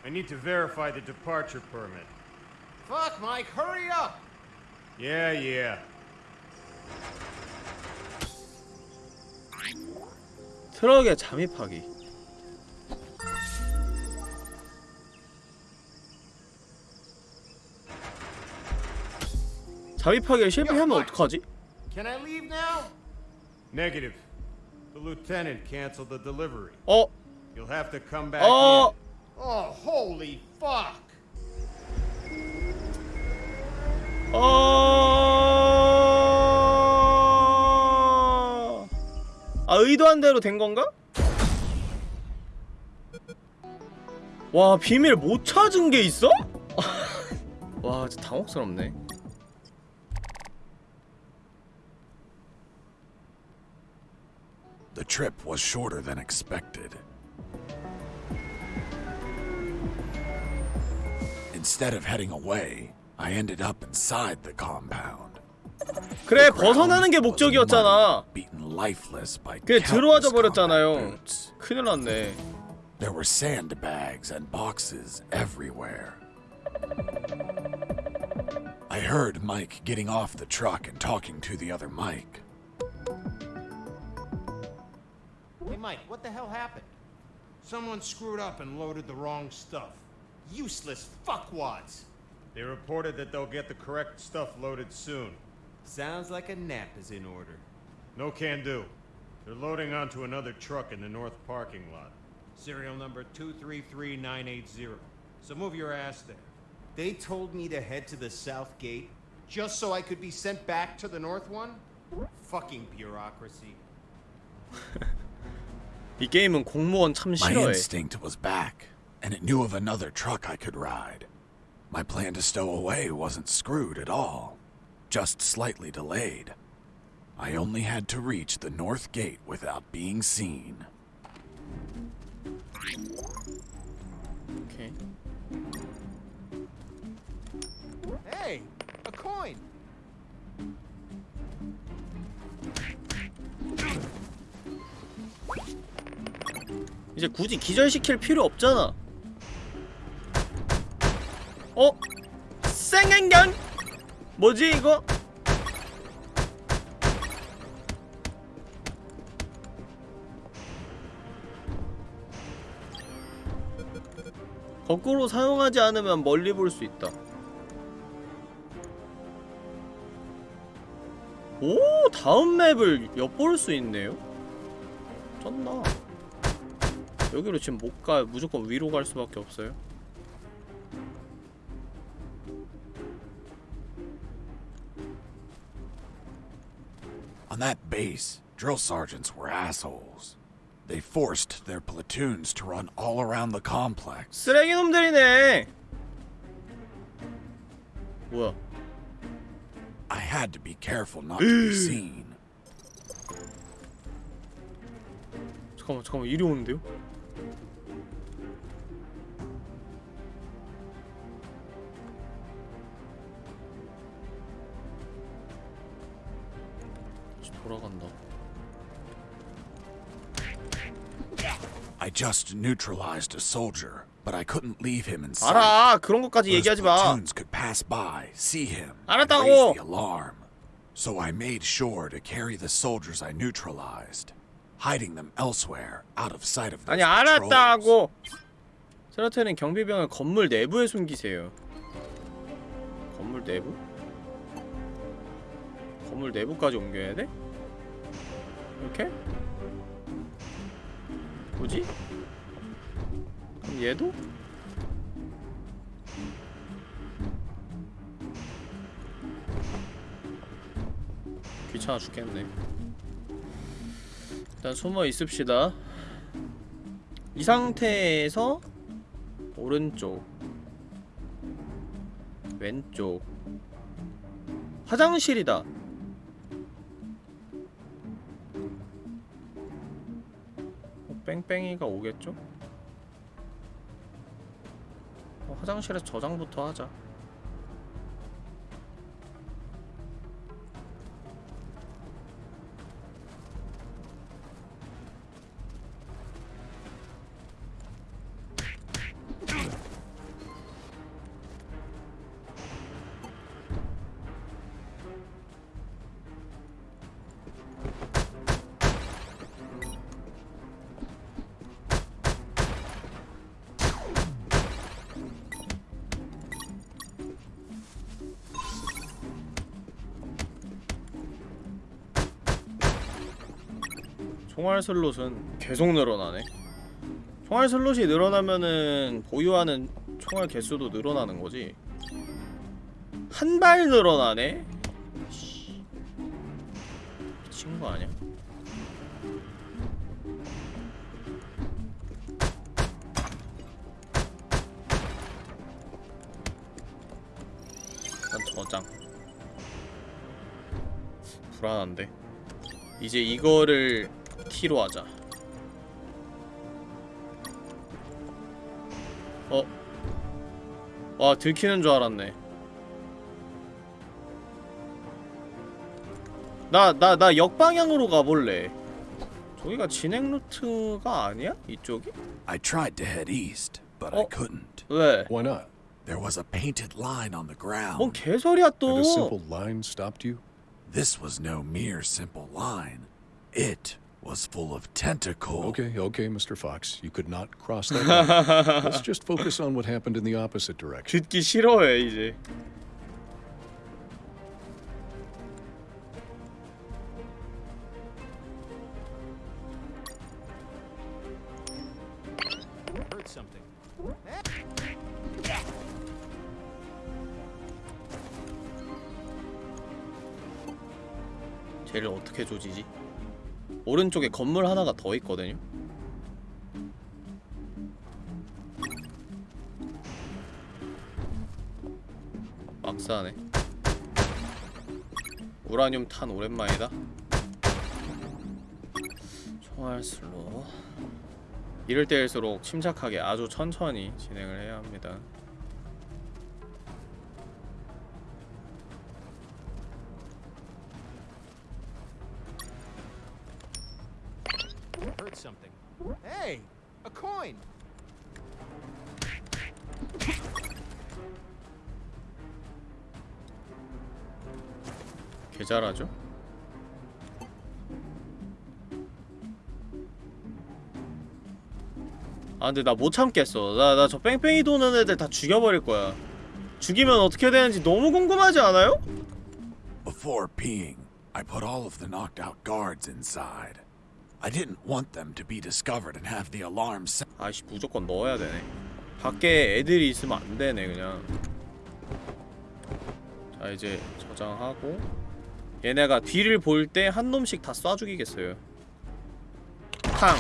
S6: I need to verify the departure permit. Fuck, Mike, hurry up! Yeah, yeah.
S1: 트럭에 잠입하기 잠입하기에 실패하면 어떡하지?
S6: Can I leave now? Negative. The lieutenant canceled the delivery.
S1: 어?
S6: You'll have to come back
S1: 어?
S6: in. Oh, holy fuck!
S1: 어... 아 의도한 대로 된 건가? 와 비밀 못 찾은 게 있어? 와 진짜 당혹스럽네
S2: The trip was shorter than expected. Instead of heading away, I ended up inside the compound.
S1: 그래 벗어나는 게 목적이었잖아
S2: Beaten lifeless by
S1: 그게 들어와져
S2: countless
S1: 버렸잖아요
S2: combat boots.
S1: 큰일 났네
S2: There were sandbags and boxes everywhere. I heard Mike getting off the truck and talking to the other Mike.
S6: Hey, Mike, what the hell happened? Someone screwed up and loaded the wrong stuff. Useless fuckwads. They reported that they'll get the correct stuff loaded soon. Sounds like a nap is in order. No can do. They're loading onto another truck in the north parking lot. Serial number 233980. So move your ass there. They told me to head to the south gate just so I could be sent back to the north one? Fucking bureaucracy. (laughs)
S1: 이 게임은 공무원 참
S2: My
S1: 싫어해.
S2: instinct was back, and it knew of another truck I could ride. My plan to stow away wasn't screwed at all, just slightly delayed. I only had to reach the north gate without being seen.
S1: 오케이.
S6: Hey, a coin.
S1: 이제 굳이 기절시킬 필요 없잖아. 어? 생행견? 뭐지 이거? 거꾸로 사용하지 않으면 멀리 볼 수 있다. 오, 다음 맵을 엿볼 수 있네요. 쩐다. 여기로 지금 못 가. 무조건 위로 갈 수밖에 없어요.
S2: On that base, drill sergeants were assholes. They forced their platoons to run all around the complex.
S1: 쓰레기 놈들이네. 뭐야?
S2: I had to be careful not to be seen. (gasps)
S1: 잠깐만, 잠깐만, 이리 오는데요?
S2: Just neutralized a soldier, but I couldn't leave him in sight.
S1: 알아, 그런 것까지 얘기하지 마.
S2: platoons could pass by, see him,
S1: 알았다고.
S2: raise the alarm. So I made sure to carry the soldiers I neutralized, hiding them elsewhere, out of sight of those
S1: 아니. 알았다고. 세라테는 경비병을 건물 내부에 숨기세요. 건물 내부? 건물 내부까지 옮겨야 돼? 이렇게? 뭐지? 얘도? 귀찮아 죽겠네. 일단 숨어 있읍시다. 이 상태에서 오른쪽 왼쪽 화장실이다 뺑뺑이가 오겠죠? 어, 화장실에서 저장부터 하자 총알 슬롯은 계속 늘어나네 총알 슬롯이 늘어나면은 보유하는 총알 개수도 늘어나는 거지 한 발 늘어나네? 씨. 미친 거 아니야? 일단 저장 불안한데 이제 이거를 키로 하자 어? 와 들키는 줄 알았네 나 나 나 역방향으로 가볼래 저기가 진행 루트가 아니야? 이쪽이?
S2: I tried to head east, but I couldn't.
S1: 왜?
S5: Why not?
S2: There was a painted line on the ground.
S1: 뭔 개소리야 또
S5: And a simple line stopped you?
S2: This was no mere simple line. It was full of tentacles.
S5: Okay, okay, Mr. Fox. You could not cross that line. (laughs) Let's just focus on what happened in the opposite direction.
S1: 듣기 싫어해 이제 오른쪽에 건물 하나가 더 있거든요. 막사하네. 우라늄 탄 오랜만이다. 총알 슬로. 이럴 때일수록 침착하게 아주 천천히 진행을 해야 합니다 개 잘하죠? 아 근데 나 못 참겠어 나 나 저 뺑뺑이 도는 애들 다 죽여버릴 거야 죽이면 어떻게 되는지 너무 궁금하지 않아요?
S2: Before peeing, I put all of the knocked out guards inside. I didn't want them to be discovered and have the alarm sound.
S1: 아이씨 무조건 넣어야 되네 밖에 애들이 있으면 안 되네 그냥 자 이제 저장하고 얘네가 뒤를 볼 때 한 놈씩 다 쏴 죽이겠어요. 탕.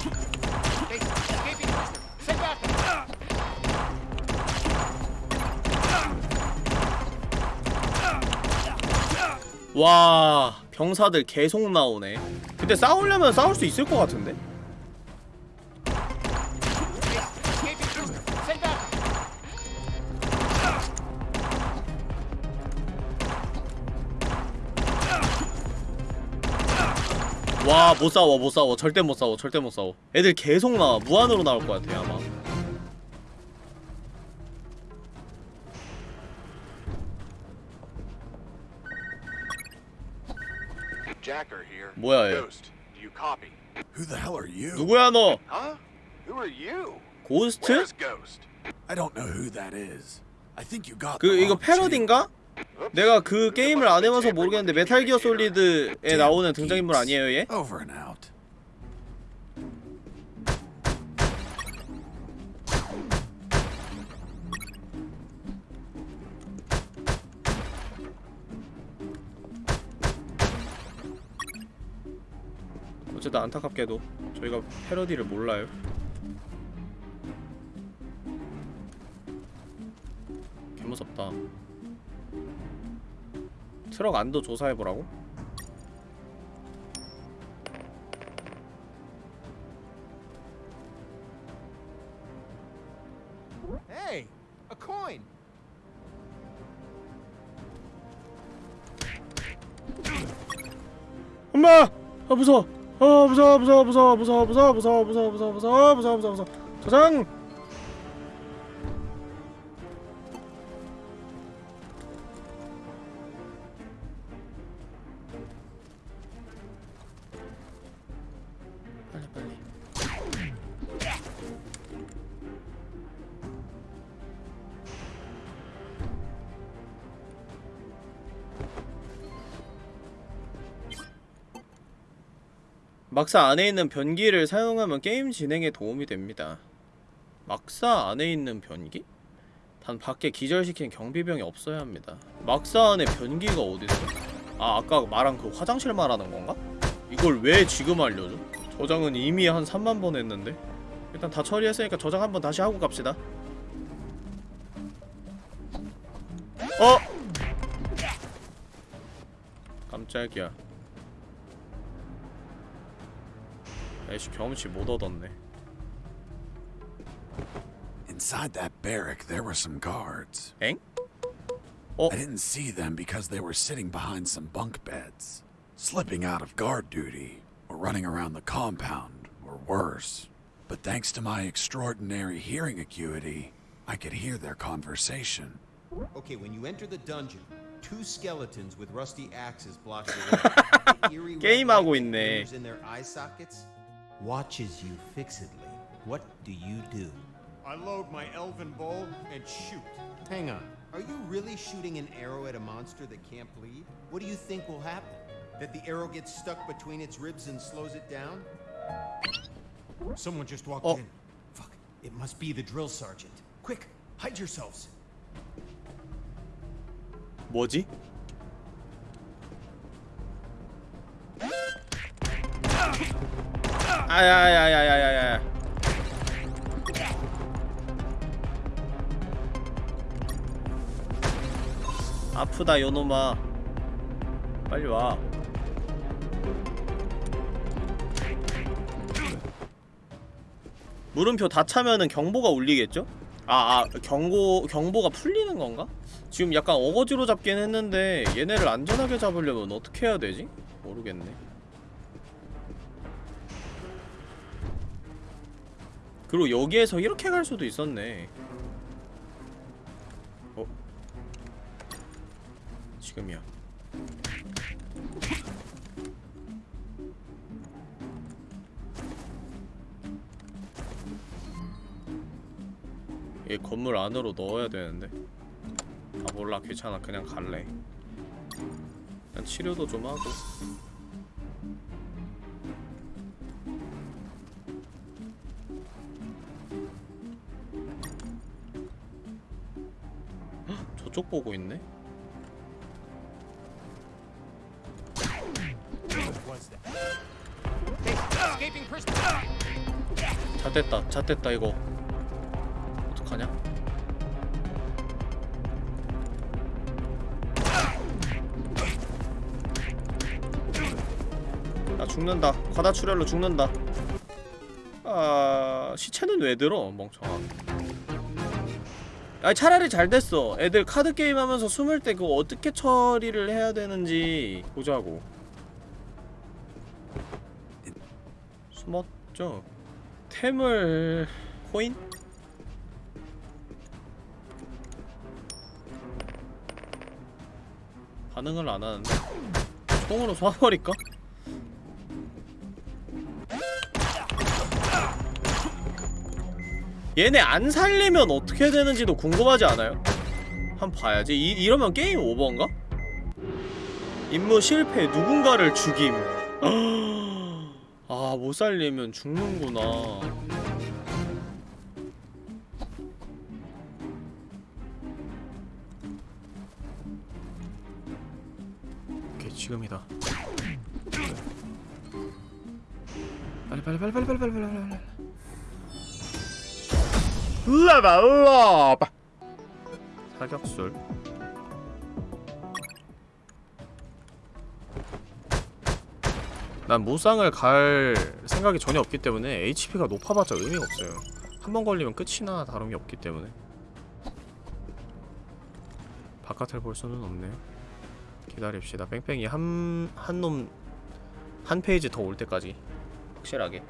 S1: 와 병사들 계속 나오네. 근데 싸우려면 싸울 수 있을 것 같은데? 와 못 싸워 못 싸워 절대 못 싸워 절대 못 싸워 애들 계속 나와 무한으로 나올 것 같아 아마
S7: Jacker here.
S1: 뭐야, 얘.
S7: Ghost, do you copy?
S2: Who the hell are you?
S1: 누구야 너?
S7: Huh? Who are you?
S1: 고스트?
S7: Where's Ghost?
S2: I don't know who that is. I think you got
S1: 그 이거. 패러디인가? 내가 그 게임을 안 해봐서 모르겠는데 메탈 기어 솔리드에 나오는 등장인물 아니에요 얘? 어쨌든 안타깝게도 저희가 패러디를 몰라요. 개무섭다 트럭 안도 조사해보라고?
S6: Hey, a coin.
S1: 엄마! 아 무서워 아 무서워 무서워 무서워 무서워 무서워 무서워 무서워 무서워 무서워 무서워 무서워 무서워 저장! 막사 안에 있는 변기를 사용하면 게임 진행에 도움이 됩니다. 막사 안에 있는 변기? 단 밖에 기절시킨 경비병이 없어야 합니다. 막사 안에 변기가 어딨어? 아 아까 말한 그 화장실 말하는 건가? 이걸 왜 지금 알려줘? 저장은 이미 한 3만 번 했는데 일단 다 처리했으니까 저장 한번 다시 하고 갑시다 어? 깜짝이야 애쉬 경험치 못 얻었네
S2: Inside that barrack, there were some guards.
S1: 엥?
S2: I didn't see them because they were sitting behind some bunk beds, slipping out of guard duty, or running around the compound, or worse. But thanks to my extraordinary hearing acuity, I could hear their conversation.
S6: Okay, when you enter the dungeon, two skeletons with rusty axes block your way. The (laughs) eerie red
S1: 게임하고
S6: light
S1: 있네.
S6: glimmers in their eye sockets. watches you fixedly, what do you do? I load my elven bow and shoot. Hang on. Are you really shooting an arrow at a monster that can't bleed? What do you think will happen? That the arrow gets stuck between its ribs and slows it down? Someone just walked
S1: Oh.
S6: in. Fuck. It must be the drill sergeant. Quick, hide yourselves.
S1: 뭐지? 아야야야야야야 아프다 요놈아 빨리 와 물음표 다 차면은 경보가 울리겠죠? 아, 아 경고 경보가 풀리는 건가? 지금 약간 어거지로 잡긴 했는데 얘네를 안전하게 잡으려면 어떻게 해야 되지? 모르겠네. 그리고 여기에서 이렇게 갈 수도 있었네. 어? 지금이야. 얘 건물 안으로 넣어야 되는데 아 몰라 귀찮아 그냥 갈래 그냥 치료도 좀 하고 저쪽 보고 있네? 잣됐다 잣됐다 이거. 어떡하냐? 나 죽는다. 과다 출혈로 죽는다. 아... 시체는 왜 들어? 멍청아 아니 차라리 잘 됐어 애들 카드 게임 하면서 숨을 때 그거 어떻게 처리를 해야 되는지 보자고 숨었죠? 템을... 코인? 반응을 안 하는데? 총으로 쏴버릴까? 얘네 안 살리면 어떻게 되는지도 궁금하지 않아요? 한번 봐야지. 이, 이러면 게임 오버인가? 임무 실패 누군가를 죽임. (gasps) 아 못 살리면 죽는구나. 오케이 지금이다. 빨리 빨리 빨리 빨리 빨리 빨리 빨리 라바 사격술. 난 무쌍을 갈 생각이 전혀 없기 때문에 HP가 높아봤자 의미가 없어요. 한 번 걸리면 끝이나 다름이 없기 때문에. 바깥을 볼 수는 없네요. 기다립시다. 뺑뺑이 한... 한 놈... 한 페이지 더 올 때까지. 확실하게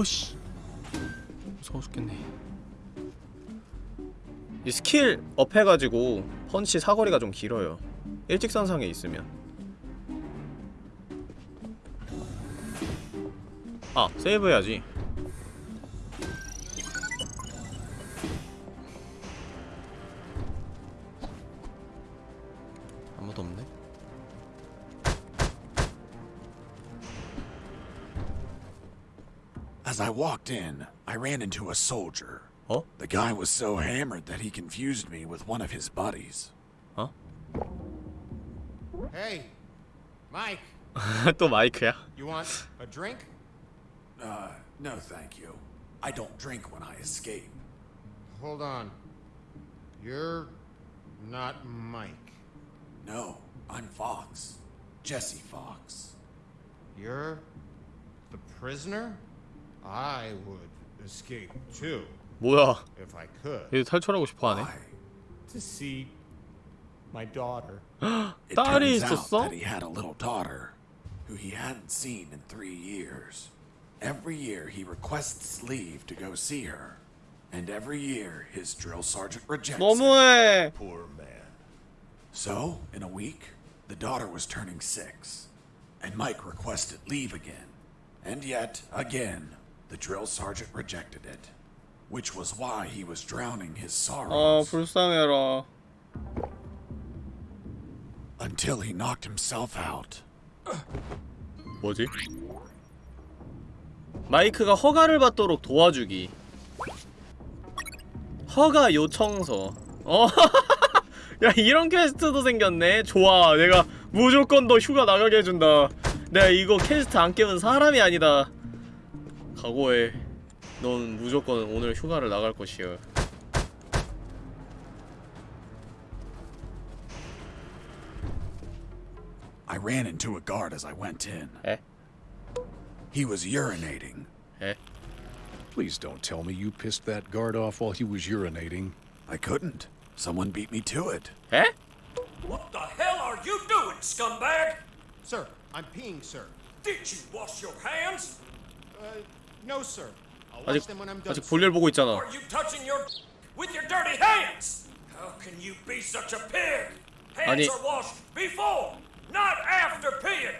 S1: 아이고 씨. 무서워 죽겠네. 이 skill up 해가지고 펀치 사거리가 좀 길어요. 일직선상에 있으면. 아 세이브 해야지
S2: walked in, I ran into a soldier.
S1: Oh?
S2: The guy was so hammered that he confused me with one of his buddies.
S6: Hey, Mike, (laughs)
S1: 또 마이크야?
S6: you want a drink?
S2: Uh, no thank you. I don't drink when I escape.
S6: Hold on. You're not Mike.
S2: No, I'm Fox. Jesse Fox.
S6: You're the prisoner? I would escape too.
S1: 뭐야
S6: if I could,
S1: 얘 탈출하고 싶어하네
S6: to see my daughter. (gasps)
S2: It
S1: 딸이
S2: turns out
S1: 있었어?
S2: that he had a little daughter who he hadn't seen in three years. Every year he requests leave to go see her, and every year his drill sergeant rejects it.
S1: 너무해
S6: Poor man.
S2: So, in a week, the daughter was turning six, and Mike requested leave again. And yet, again, the drill sergeant rejected it, which was why he was drowning his
S1: 아
S2: sorrows
S1: 불쌍해라
S2: until he knocked himself out.
S1: 뭐지? 마이크가 허가를 받도록 도와주기 허가 요청서 어? 야 이런 quest도 생겼네 좋아 내가 무조건 너 휴가 나가게 해준다 내가 이거 퀘스트 안 깨면 사람이 아니다 각오해 넌 무조건 오늘 휴가를 나갈 것이야
S2: I ran into a guard as I went in.
S1: 에?
S2: He was urinating.
S1: 에?
S5: Please don't tell me you pissed that guard off while he was urinating.
S2: I couldn't. Someone beat me to it.
S1: 에?
S12: What the hell are you doing, scumbag?
S6: Sir, I'm peeing, sir.
S12: Did you wash your hands?
S6: Uh, no, sir. I'll wash
S1: 아직
S6: them when I'm done.
S1: 아직 볼일 보고 있잖아
S12: Are you touching your with your dirty hands? How can you be such a pig? Hands
S1: 아니-
S12: are washed before, not after peeing.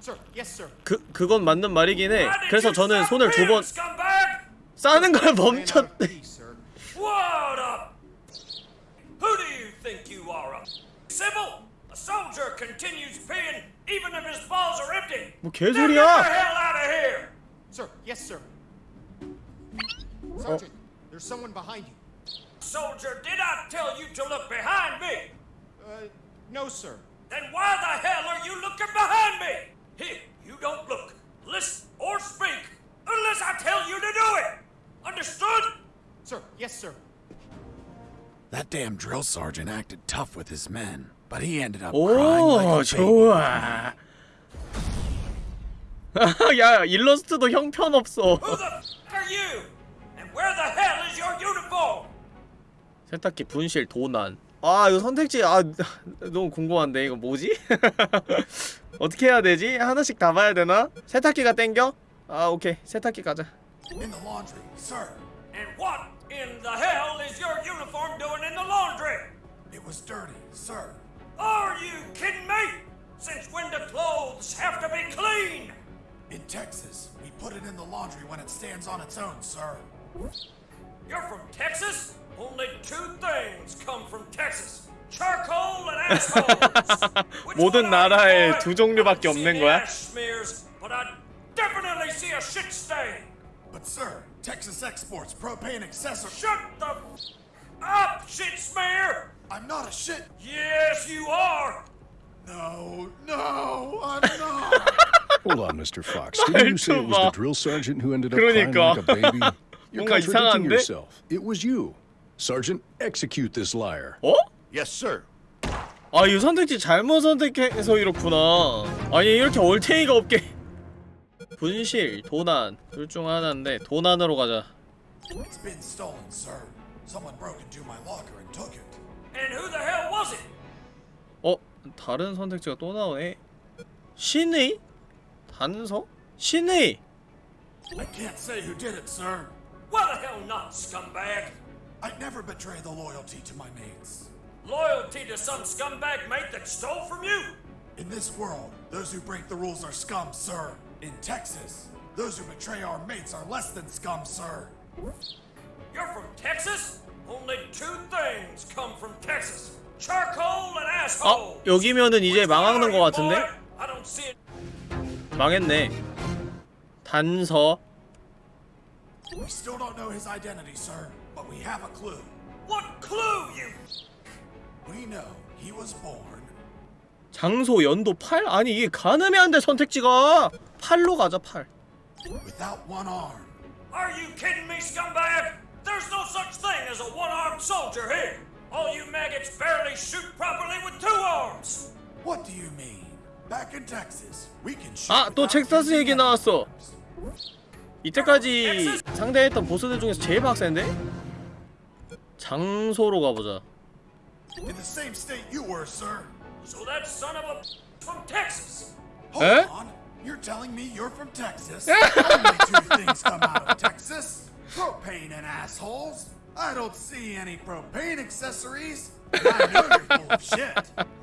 S6: Sir, yes, sir.
S1: 그, 그건 맞는 말이긴 해 그래서 저는 손을 두 번! 싸는 걸 멈췄대
S6: pee, sir.
S12: What a... Who do you think you are, a Sybil? A soldier continues peeing even if his balls are empty.
S1: 뭐
S12: Now get the
S1: 개소리야
S6: Sir, yes, sir. Sergeant, there's someone behind you.
S12: Soldier, did I tell you to look behind me?
S6: Uh, no, sir.
S12: Then why the hell are you looking behind me? Here, you don't look, listen, or speak unless I tell you to do it. Understood?
S6: Sir, yes, sir.
S2: That damn drill sergeant acted tough with his men, but he ended up crying like a baby.
S1: 야 일러스트도 형편없어? 세탁기 분실 도난 아 이거 선택지 아 너무 궁금한데 이거 뭐지? 어떻게 해야 되지? 하나씩 다 봐야 되나? 세탁기가 땡겨? 아 오케이 세탁기 가자
S2: In the laundry, sir.
S12: And what in the hell is your uniform doing in the laundry?
S2: It was dirty, sir.
S12: Are you kidding me? Since when do clothes have to be clean?
S2: In Texas, we put it in the laundry when it stands on its own, sir.
S12: You're from Texas? Only two things come from Texas. Charcoal and assholes. (laughs) Which
S1: 모든
S12: one are you,
S1: 나라에
S12: boy?
S1: 두 종류밖에
S12: I don't see
S1: 없는
S12: any
S1: 거야?
S12: ash smears, but I definitely see a shit stain.
S2: But, sir, Texas exports propane accessories.
S12: Shut the f- up, shit smear!
S2: I'm not a shit.
S12: Yes, you are.
S2: No, no, I'm not.
S5: Hold on, Mr. Fox. Didn't you say it was the drill sergeant who ended up
S1: 그러니까.
S5: crying like a baby? You're contradicting yourself. It was you. Sergeant, execute this liar.
S1: 어?
S7: Yes, sir.
S1: 아 이 선택지 잘못 선택해서 이렇구나 아니 이렇게 얼탱이가 없게 분실, 도난 둘 중 하나인데 도난으로 가자
S2: it's been stolen, sir. Someone broke into my locker and took it.
S12: And who the hell was it?
S1: 어? 다른 선택지가 또 나오네 신의? 단서? 신의!
S2: I can't say who did it, sir.
S12: Why the hell not, scumbag?
S2: I'd never betray the loyalty to my mates.
S12: Loyalty to some scumbag mate that stole from you?
S2: In this world, those who break the rules are scum, sir. In Texas, those who betray our mates are less than scum, sir.
S12: You're from Texas? Only two things come from Texas. Charcoal and
S1: 아
S12: assholes.
S1: 여기면은 이제 망하는 것 같은데? 망했네 단서
S2: We still don't know his identity, sir, but we have a clue.
S12: What clue, you?
S2: We know he was born
S1: 장소 연도 8? 아니 이게 가늠이 안 돼 선택지가 8로 가자 8
S2: without one arm.
S12: Are you kidding me, scumbag? There's no such thing as a one-armed soldier here. All you maggots barely shoot properly with two arms.
S2: What do you mean? Back in Texas, we can shoot.
S1: 아또
S2: without
S1: 텍사스 얘기 나왔어. 이때까지 상대했던 보스들 중에서 제일 박세인데? 장소로 가보자
S2: In the same state you were, sir.
S12: So that son of a from Texas.
S2: Hold
S1: Eh?
S2: on. You're telling me you're from Texas? Only two things come out of Texas propane and assholes. I don't see any propane accessories. I know you're full of shit.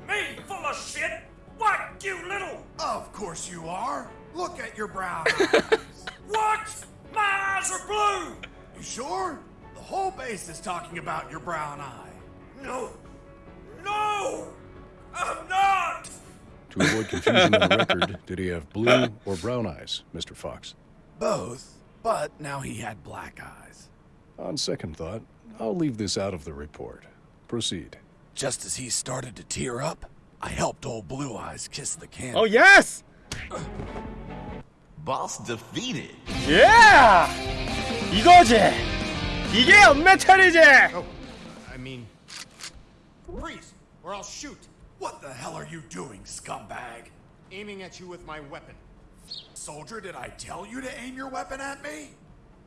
S12: Me full of shit? What, you little?
S2: Of course you are. Look at your brown eyes. (laughs)
S12: What? My eyes are blue.
S2: You sure? The whole base is talking about your brown eye.
S12: No. No. I'm not.
S5: To avoid confusion on the record, did he have blue or brown eyes, Mr. Fox?
S2: Both, but now he had black eyes.
S5: On second thought, I'll leave this out of the report. Proceed.
S2: Just as he started to tear up, I helped old Blue Eyes kiss the can.
S1: 어 예스!
S13: Boss defeated.
S1: 예! 이거지! 이게 연메탈이지!
S6: Oh, I mean, freeze, or I'll shoot.
S2: What the hell are you doing, scumbag?
S6: Aiming at you with my weapon.
S2: Soldier, did I tell you to aim your weapon at me?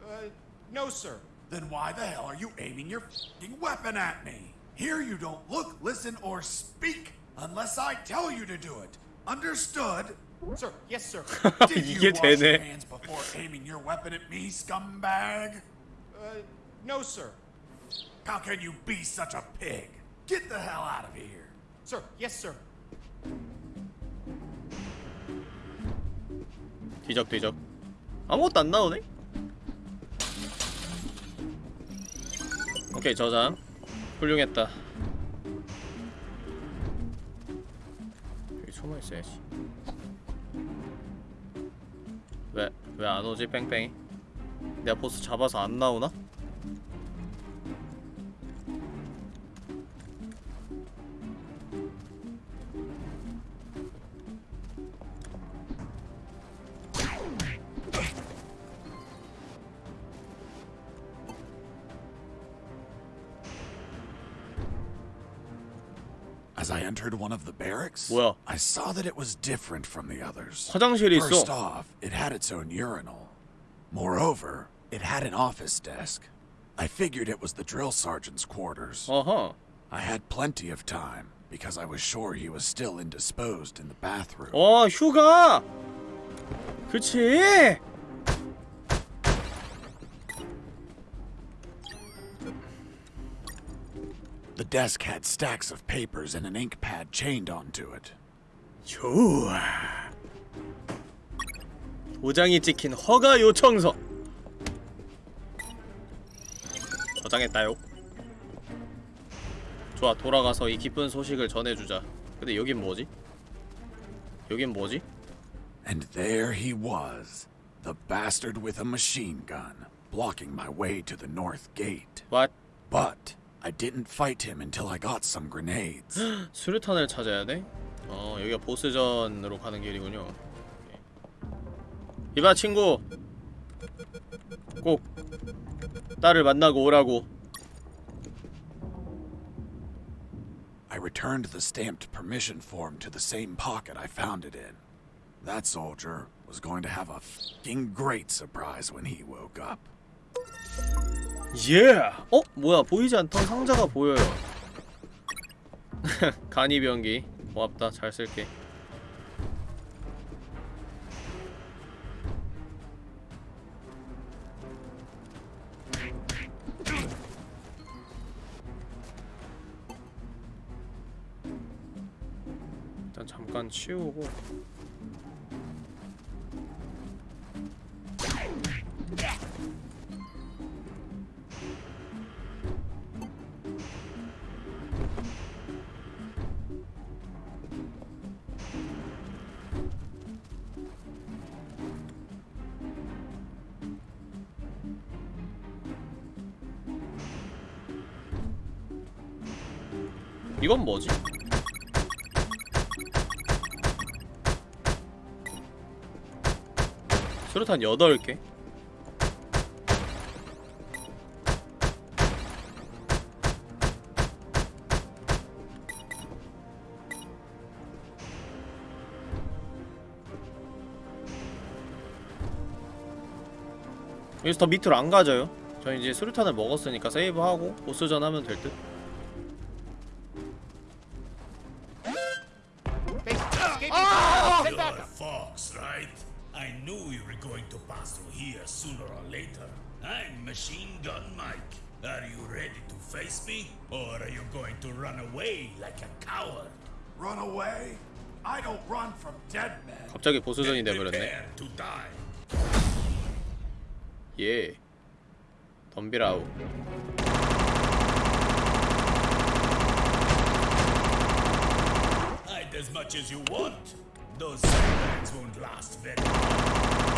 S6: Uh, no, sir.
S2: Then why the hell are you aiming your fing weapon at me? Here you don't look, listen, or speak unless I tell you to do it. Understood?
S6: Sir, yes, sir. (laughs)
S2: Did
S1: 이게
S2: you wash your
S1: 되네.
S2: hands before aiming your weapon at me, scumbag?
S6: Uh, no, sir.
S2: How can you be such a pig? Get the hell out of here.
S6: Sir, yes, sir.
S1: 뒤적뒤적 아무것도 안 나오네? 오케이 저장 훌륭했다 여기 숨어있어야지 왜? 왜 안 오지 뺑뺑이? 내가 보스 잡아서 안 나오나?
S2: As I entered one of the barracks,
S1: 뭐야?
S2: I saw that it was different from the others.
S1: 화장실이
S2: First
S1: 있어
S2: off, it had its own urinal. Moreover, it had an office desk. I figured it was the drill sergeant's quarters.
S1: 어허
S2: I had plenty of time because I was sure he was still indisposed in the bathroom.
S1: 어 휴가 그치
S2: The desk had stacks of papers and an ink pad chained onto it.
S1: 좋아 도장이 찍힌 허가 요청서 저장했다요 좋아 돌아가서 이 기쁜 소식을 전해주자 근데 여긴 뭐지? 여긴 뭐지?
S2: And there he was, the bastard with a machine gun, blocking my way to the north gate.
S1: What?
S2: But I didn't fight him until I got some grenades. (gasps)
S1: 수류탄을 찾아야 돼? 어 여기가 보스전으로 가는 길이군요 오케이. 이봐 친구 꼭 딸을 만나고 오라고
S2: I returned the stamped permission form to the same pocket I found it in. That soldier was going to have a fing great surprise when he woke up.
S1: 예! 어? 뭐야? 보이지 않던 상자가 보여요. (laughs) 간이병기. 고맙다. 잘 쓸게. 일단 잠깐 치우고 이건 뭐지? 수류탄 8개? 여기서 더 밑으로 안 가져요? 저 이제 수류탄을 먹었으니까 세이브하고 보스전 하면 될 듯? 갑자기 보스전이 돼버렸네
S8: Prepare to die.
S1: 예 덤비라우
S8: as much as you want. Those sandbags won't last very long.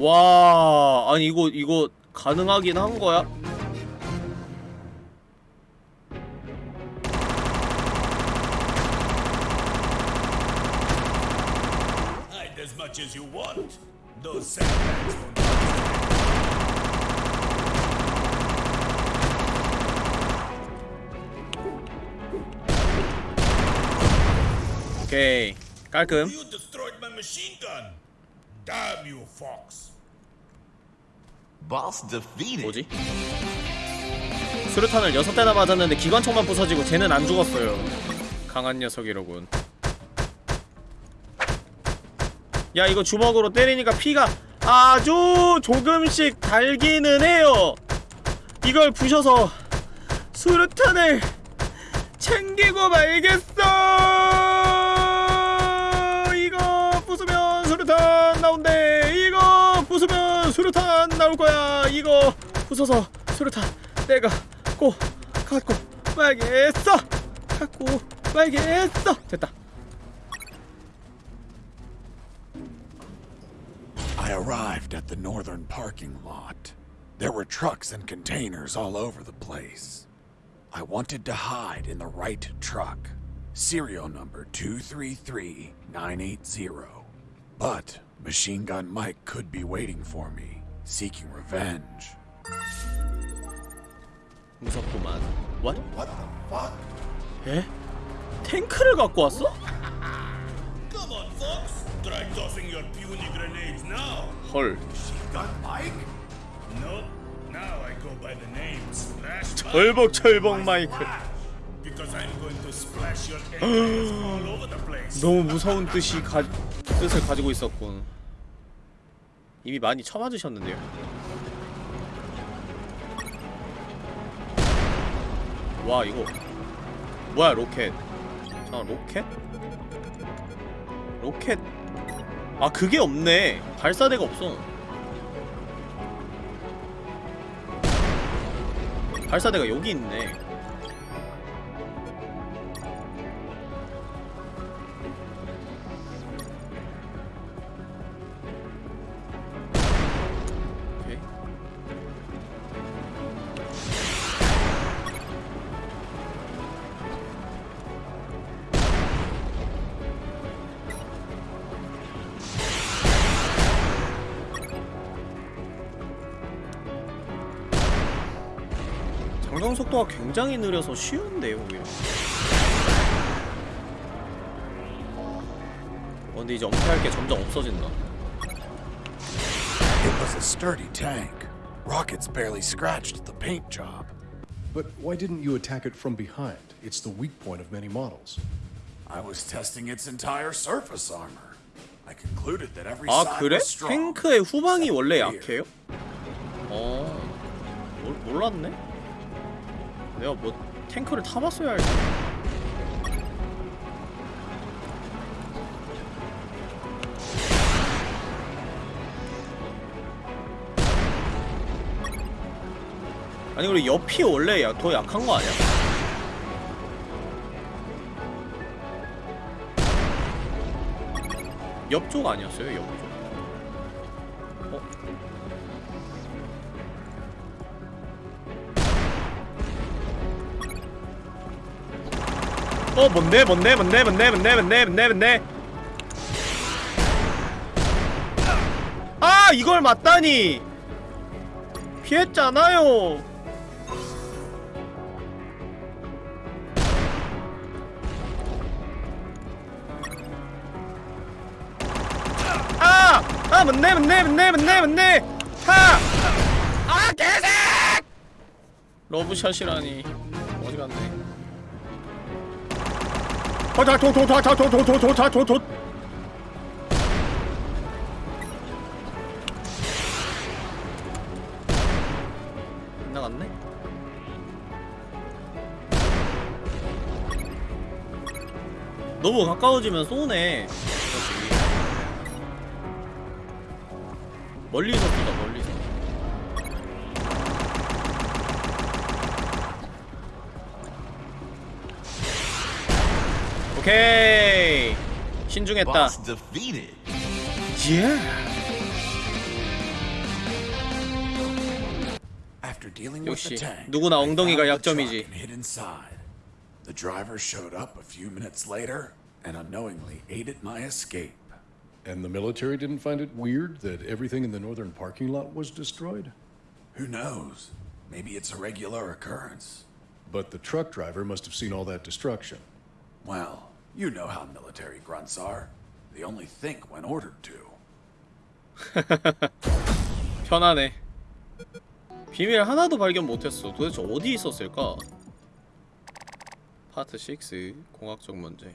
S1: 와 아니 이거 이거 가능하긴 한 거야? 오케이 깔끔
S8: You destroyed my machine gun. Damn you, Fox.
S1: 뭐지? 수류탄을 여섯 대나 맞았는데 기관총만 부서지고 쟤는 안 죽었어요. 강한 녀석이로군. 야 이거 주먹으로 때리니까 피가 아주 조금씩 달기는 해요. 이걸 부셔서 수류탄을 챙기고 말겠어 거야 이거 부숴서 수류탄 내가 꼭 갖고 말겠어 갖고 말겠어 됐다
S2: I arrived at the northern parking lot. There were trucks and containers all over the place. I wanted to hide in the right truck, serial number 233980. But Machine Gun Mike could be waiting for me, Seeking revenge.
S1: 무섭구만 What?
S2: What the fuck?
S1: 에? 탱크를 갖고 왔어?
S8: Come on, Fox. Try tossing your puny grenades now.
S1: 헐
S2: Gun Mike?
S8: Nope. Now I go by the name Splash Mike.
S1: 철벅 철벅 마이크
S8: Because I'm going to splash your enemies all over the place.
S1: 너무 무서운 뜻이 가, 뜻을 가지고 있었군 이미 많이 쳐맞으셨는데요. 와 이거. 뭐야 로켓. 아 로켓? 로켓? 아 그게 없네. 발사대가 없어. 발사대가 여기 있네 굉장히 느려서 쉬운데요, 오히려. 어, 근데 이제 엄폐할 게 점점 없어진다.
S2: It was a sturdy tank. Rockets barely scratched the paint job.
S5: But why didn't you attack it from behind? It's the weak point of many models.
S2: I was testing its entire surface armor. I concluded that every
S1: 아
S2: side
S1: 그래?
S2: was strong.
S1: 탱크의 후방이 원래. 약해요? 어... 몰, 몰랐네? 내가 뭐 탱크를 타봤어야 알지 아니 우리 옆이 원래 야, 더 약한 거 아니야? 옆쪽 아니었어요? 옆쪽 어 뭔데 뭔데 뭔데 뭔데 뭔데 뭔데 뭔데 뭔데 아 이걸 맞다니 피했잖아요 아! 아 뭔데 뭔데 뭔데 뭔데 뭔데 하! 아 개색! 러브샷이라니 어디 갔네 어, 도다 도도 도다 도도 도도 도다 도도 나갔네. 너무 가까워지면 쏘네. 멀리서 쏘다 멀리. 오케이 신중했다
S13: Boss defeated.
S1: 예
S2: After dealing with the
S1: 역시
S2: tank,
S1: 누구나
S2: I
S1: 엉덩이가
S2: found the
S1: 약점이지.
S2: truck and hid inside. The driver showed up a few minutes later and unknowingly aided my escape.
S5: And the military didn't find it weird that everything in the northern parking lot was destroyed?
S2: Who knows? Maybe it's a regular occurrence.
S5: But the truck driver must have seen all that destruction.
S2: Well, you know how military grunts are. They only think when ordered to.
S1: 편하네 비밀 하나도 발견 못했어 도대체 어디 있었을까? 파트 6 공학적 문제